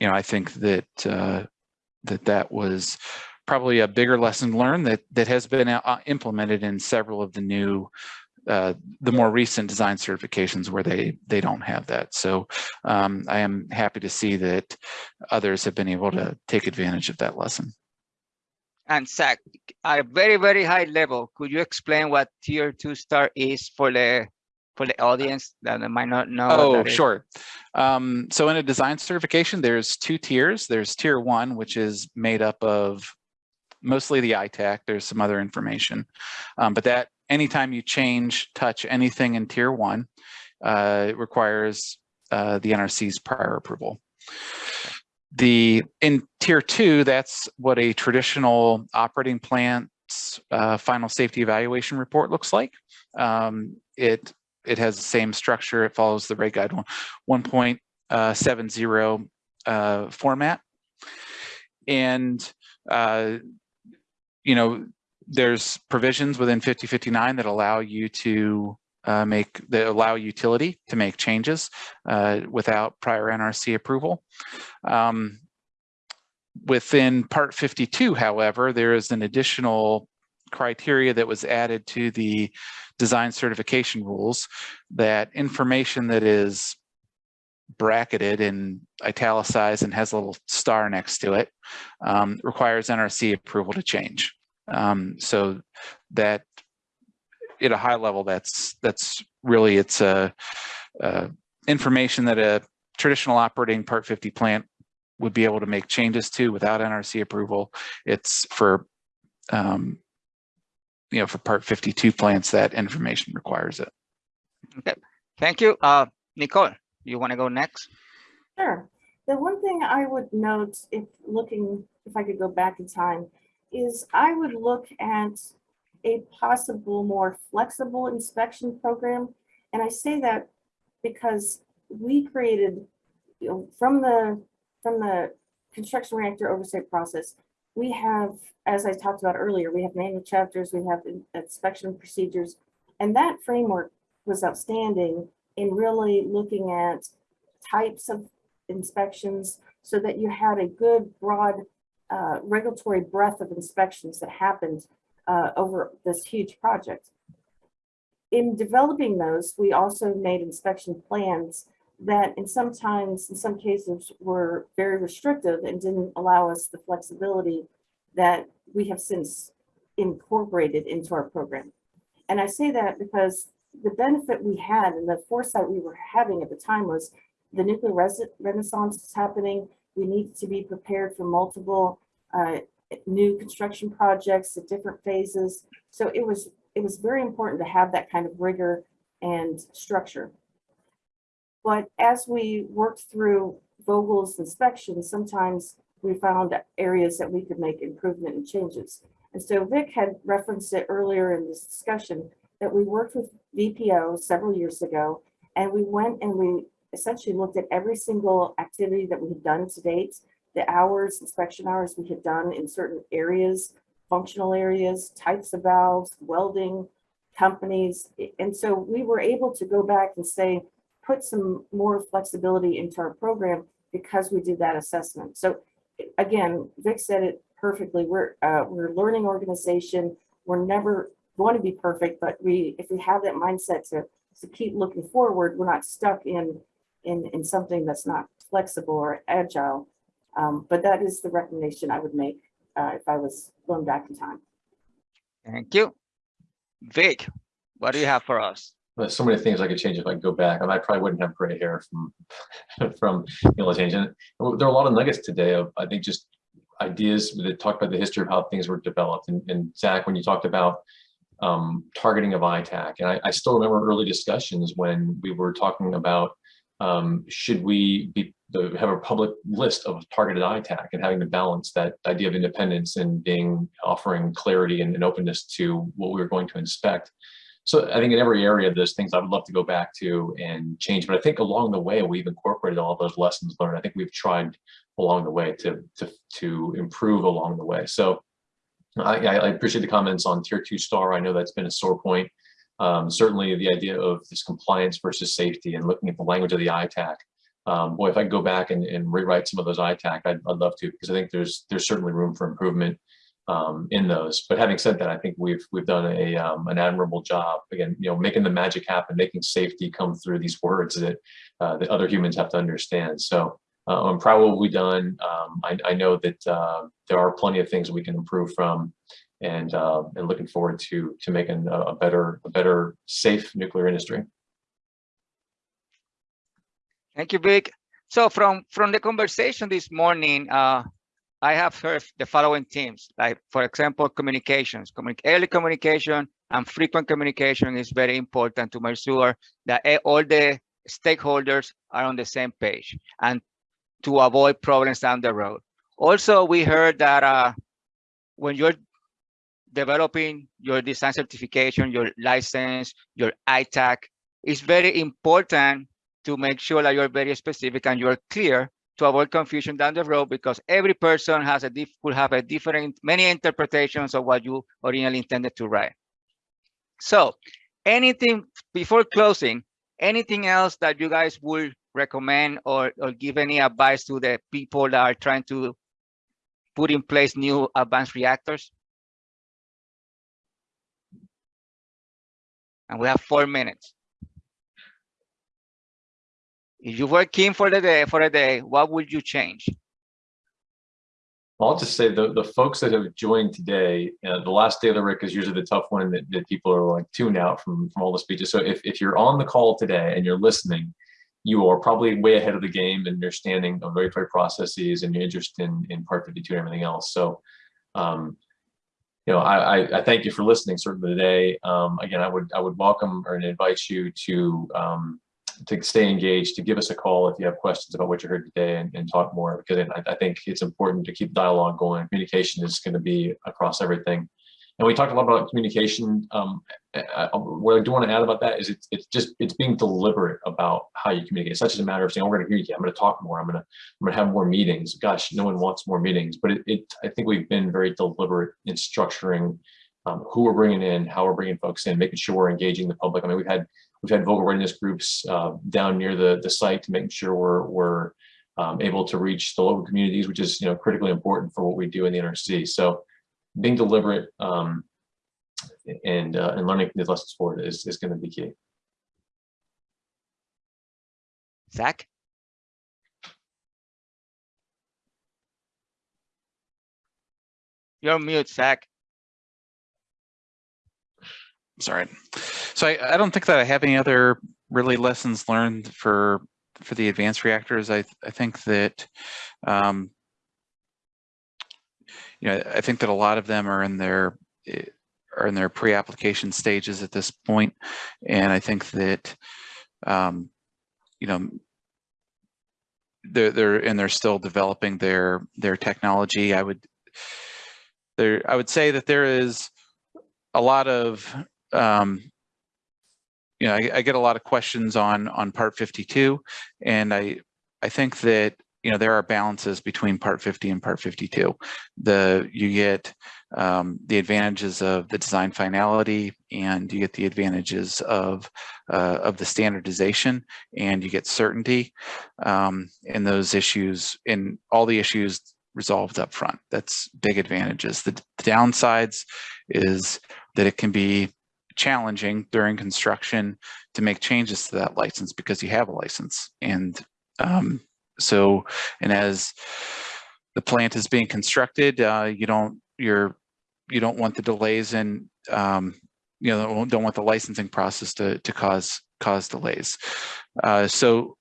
you know, I think that uh, that that was probably a bigger lesson learned that that has been uh, implemented in several of the new uh, the more recent design certifications where they they don't have that. So um, I am happy to see that others have been able to take advantage of that lesson. And Zach, at a very, very high level, could you explain what tier two star is for the for the audience that might not know? Oh, sure. Um, so in a design certification, there's two tiers. There's tier one, which is made up of mostly the ITAAC. There's some other information, um, but that anytime you change, touch anything in tier one, uh, it requires uh, the NRC's prior approval. The in tier two, that's what a traditional operating plant's uh, final safety evaluation report looks like. Um, it it has the same structure. It follows the Reg Guide 1.70 uh, format. And, uh, you know, there's provisions within 5059 that allow you to uh, make, that allow utility to make changes uh, without prior NRC approval. Um, within Part 52, however, there is an additional criteria that was added to the design certification rules that information that is bracketed and italicized and has a little star next to it um, requires NRC approval to change. Um, so that at a high level, that's that's really it's a, uh information that a traditional operating Part 50 plant would be able to make changes to without NRC approval. It's for um, you know, for part 52 plants, that information requires it. Okay, thank you. Uh, Nicole, you want to go next? Sure. The one thing I would note, if looking, if I could go back in time, is I would look at a possible more flexible inspection program. And I say that because we created, you know, from the, from the construction reactor oversight process, we have, as I talked about earlier, we have manual chapters, we have inspection procedures. And that framework was outstanding in really looking at types of inspections so that you had a good broad uh, regulatory breadth of inspections that happened uh, over this huge project. In developing those, we also made inspection plans that in sometimes, in some cases, were very restrictive and didn't allow us the flexibility that we have since incorporated into our program. And I say that because the benefit we had and the foresight we were having at the time was the nuclear renaissance is happening. We need to be prepared for multiple uh, new construction projects at different phases. So it was it was very important to have that kind of rigor and structure. But as we worked through Vogtle's inspection, sometimes we found areas that we could make improvement and changes. And so Vic had referenced it earlier in this discussion that we worked with VPO several years ago, and we went and we essentially looked at every single activity that we had done to date, the hours, inspection hours we had done in certain areas, functional areas, types of valves, welding, companies. And so we were able to go back and say, put some more flexibility into our program because we did that assessment. So again, Vic said it perfectly. We're, uh, we're a learning organization. We're never going to be perfect, but we, if we have that mindset to, to keep looking forward, we're not stuck in, in, in something that's not flexible or agile. Um, but that is the recommendation I would make, uh, if I was going back in time. Thank you. Vic, what do you have for us? There's so many things I could change if I could go back, and I probably wouldn't have gray hair from, from, you know, change. And there are a lot of nuggets today of, I think, just ideas that talk about the history of how things were developed. And, and Zach, when you talked about um, targeting of ITAAC, and I, I still remember early discussions when we were talking about um, should we be the, have a public list of targeted ITAAC and having to balance that idea of independence and being offering clarity and, and openness to what we were going to inspect. So I think in every area, there's things I would love to go back to and change. But I think along the way, we've incorporated all those lessons learned. I think we've tried along the way to to to improve along the way. So I, I appreciate the comments on tier two star. I know that's been a sore point. Um, certainly the idea of this compliance versus safety and looking at the language of the ITAAC. Um, boy, if I could go back and, and rewrite some of those ITAAC, I'd, I'd love to because I think there's there's certainly room for improvement um, in those. But having said that, I think we've we've done a um, an admirable job again, you know, making the magic happen, making safety come through these words that uh, that other humans have to understand. So uh, I'm proud of what we've done. Um, I, I, know that uh, there are plenty of things we can improve from, and uh, and looking forward to to making a, a better a better safe nuclear industry. Thank you, Vic. So from from the conversation this morning, uh, I have heard the following themes, like for example, communications, Communi early communication and frequent communication is very important to make sure that all the stakeholders are on the same page and to avoid problems down the road. Also, we heard that uh, when you're developing your design certification, your license, your ITAAC, it's very important to make sure that you're very specific and you're clear to avoid confusion down the road because every person has a diff will have a different many interpretations of what you originally intended to write. So anything before closing, anything else that you guys would recommend or, or give any advice to the people that are trying to put in place new advanced reactors? And we have four minutes. If you were king for the day, for a day, what would you change? I'll just say the, the folks that have joined today, uh, the last day of the RIC is usually the tough one that, that people are like tuned out from, from all the speeches. So if, if you're on the call today and you're listening, you are probably way ahead of the game in understanding of regulatory processes and your interest in, in Part 52 and everything else. So, um, you know, I, I, thank you for listening certainly today. Um, again, I would I would welcome or invite you to um, to stay engaged, to give us a call if you have questions about what you heard today and, and talk more, because I, I, think it's important to keep dialogue going. Communication is going to be across everything. And we talked a lot about communication. Um, I, what I do want to add about that is it's, it's just, it's being deliberate about how you communicate. It's not just a matter of saying, oh, we're going to hear you. I'm going to talk more. I'm going to, I'm going to have more meetings. Gosh, no one wants more meetings, but it, it I think we've been very deliberate in structuring um, who we're bringing in, how we're bringing folks in, making sure we're engaging the public. I mean, we've had We've had Vogtle readiness groups uh, down near the, the site to make sure we're, we're um, able to reach the local communities, which is you know critically important for what we do in the NRC. So being deliberate um, and uh, and learning these lessons forward is, is going to be key. Zach? You're mute, Zach. Sorry. So I, I don't think that I have any other really lessons learned for for the advanced reactors. I I think that um, you know I think that a lot of them are in their are in their pre-application stages at this point, and I think that um, you know they're they're and they're still developing their their technology. I would there I would say that there is a lot of um, you know, I, I, get a lot of questions on on Part 52, and I I think that you know there are balances between Part 50 and Part 52. The you get um, the advantages of the design finality, and you get the advantages of uh, of the standardization, and you get certainty um, in those issues in all the issues resolved up front. That's big advantages. The, the downsides is that it can be challenging during construction to make changes to that license because you have a license. And um, so, and as the plant is being constructed, uh, you don't, you're, you don't want the delays in, um, you know, don't want the licensing process to, to cause, cause delays. Uh, so,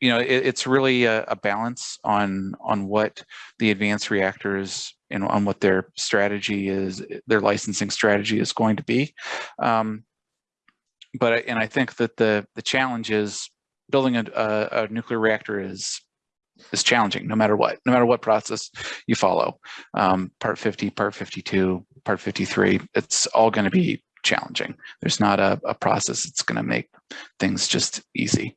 you know, it, it's really a, a balance on, on what the advanced reactors and on what their strategy is, their licensing strategy is going to be. Um, but, and I think that the, the challenge is building a, a, a nuclear reactor is, is challenging no matter what, no matter what process you follow. Um, part 50, part 52, part 53, it's all going to be challenging. There's not a, a process that's going to make things just easy.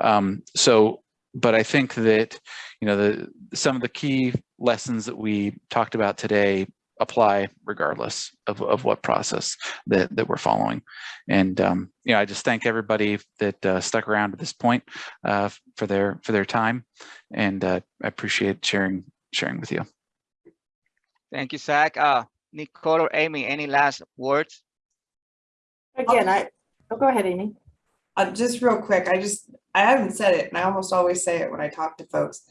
Um, so, but I think that, you know, the, some of the key lessons that we talked about today apply regardless of, of what process that, that we're following. And, um, you know, I just thank everybody that uh, stuck around to this point uh, for their, for their time. And uh, I appreciate sharing, sharing with you. Thank you, Zach. Uh, Nicole or Amy, any last words? Again, I, oh, go ahead, Amy. Uh, just real quick, I just, I haven't said it, and I almost always say it when I talk to folks.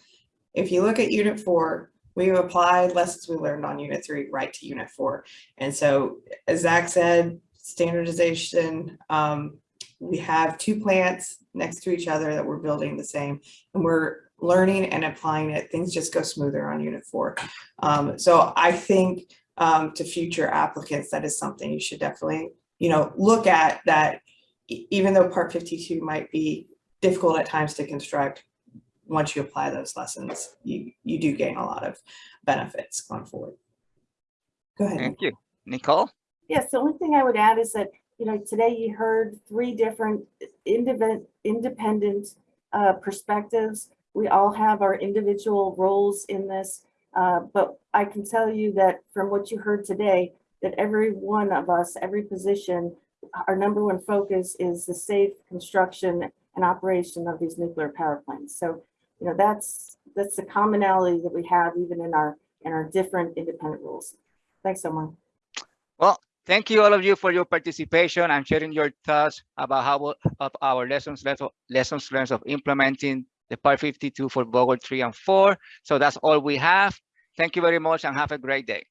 If you look at unit four, we've applied lessons we learned on unit three right to unit four. And so, as Zach said, standardization, um, we have two plants next to each other that we're building the same, and we're learning and applying it. Things just go smoother on unit four. Um, so I think, um, to future applicants, that is something you should definitely, you know, look at that even though part fifty-two might be difficult at times to construct, once you apply those lessons, you, you do gain a lot of benefits going forward. Go ahead. Thank you. Nicole? Yes, the only thing I would add is that, you know, today you heard three different independent, independent uh, perspectives. We all have our individual roles in this, uh, but I can tell you that from what you heard today, that every one of us, every position, our number one focus is the safe construction and operation of these nuclear power plants. So, you know, that's, that's the commonality that we have even in our, in our different independent rules. Thanks, Omar. Well, thank you all of you for your participation and sharing your thoughts about how of our lessons lessons learned of implementing the Part 52 for Vogtle 3 and 4. So that's all we have. Thank you very much and have a great day.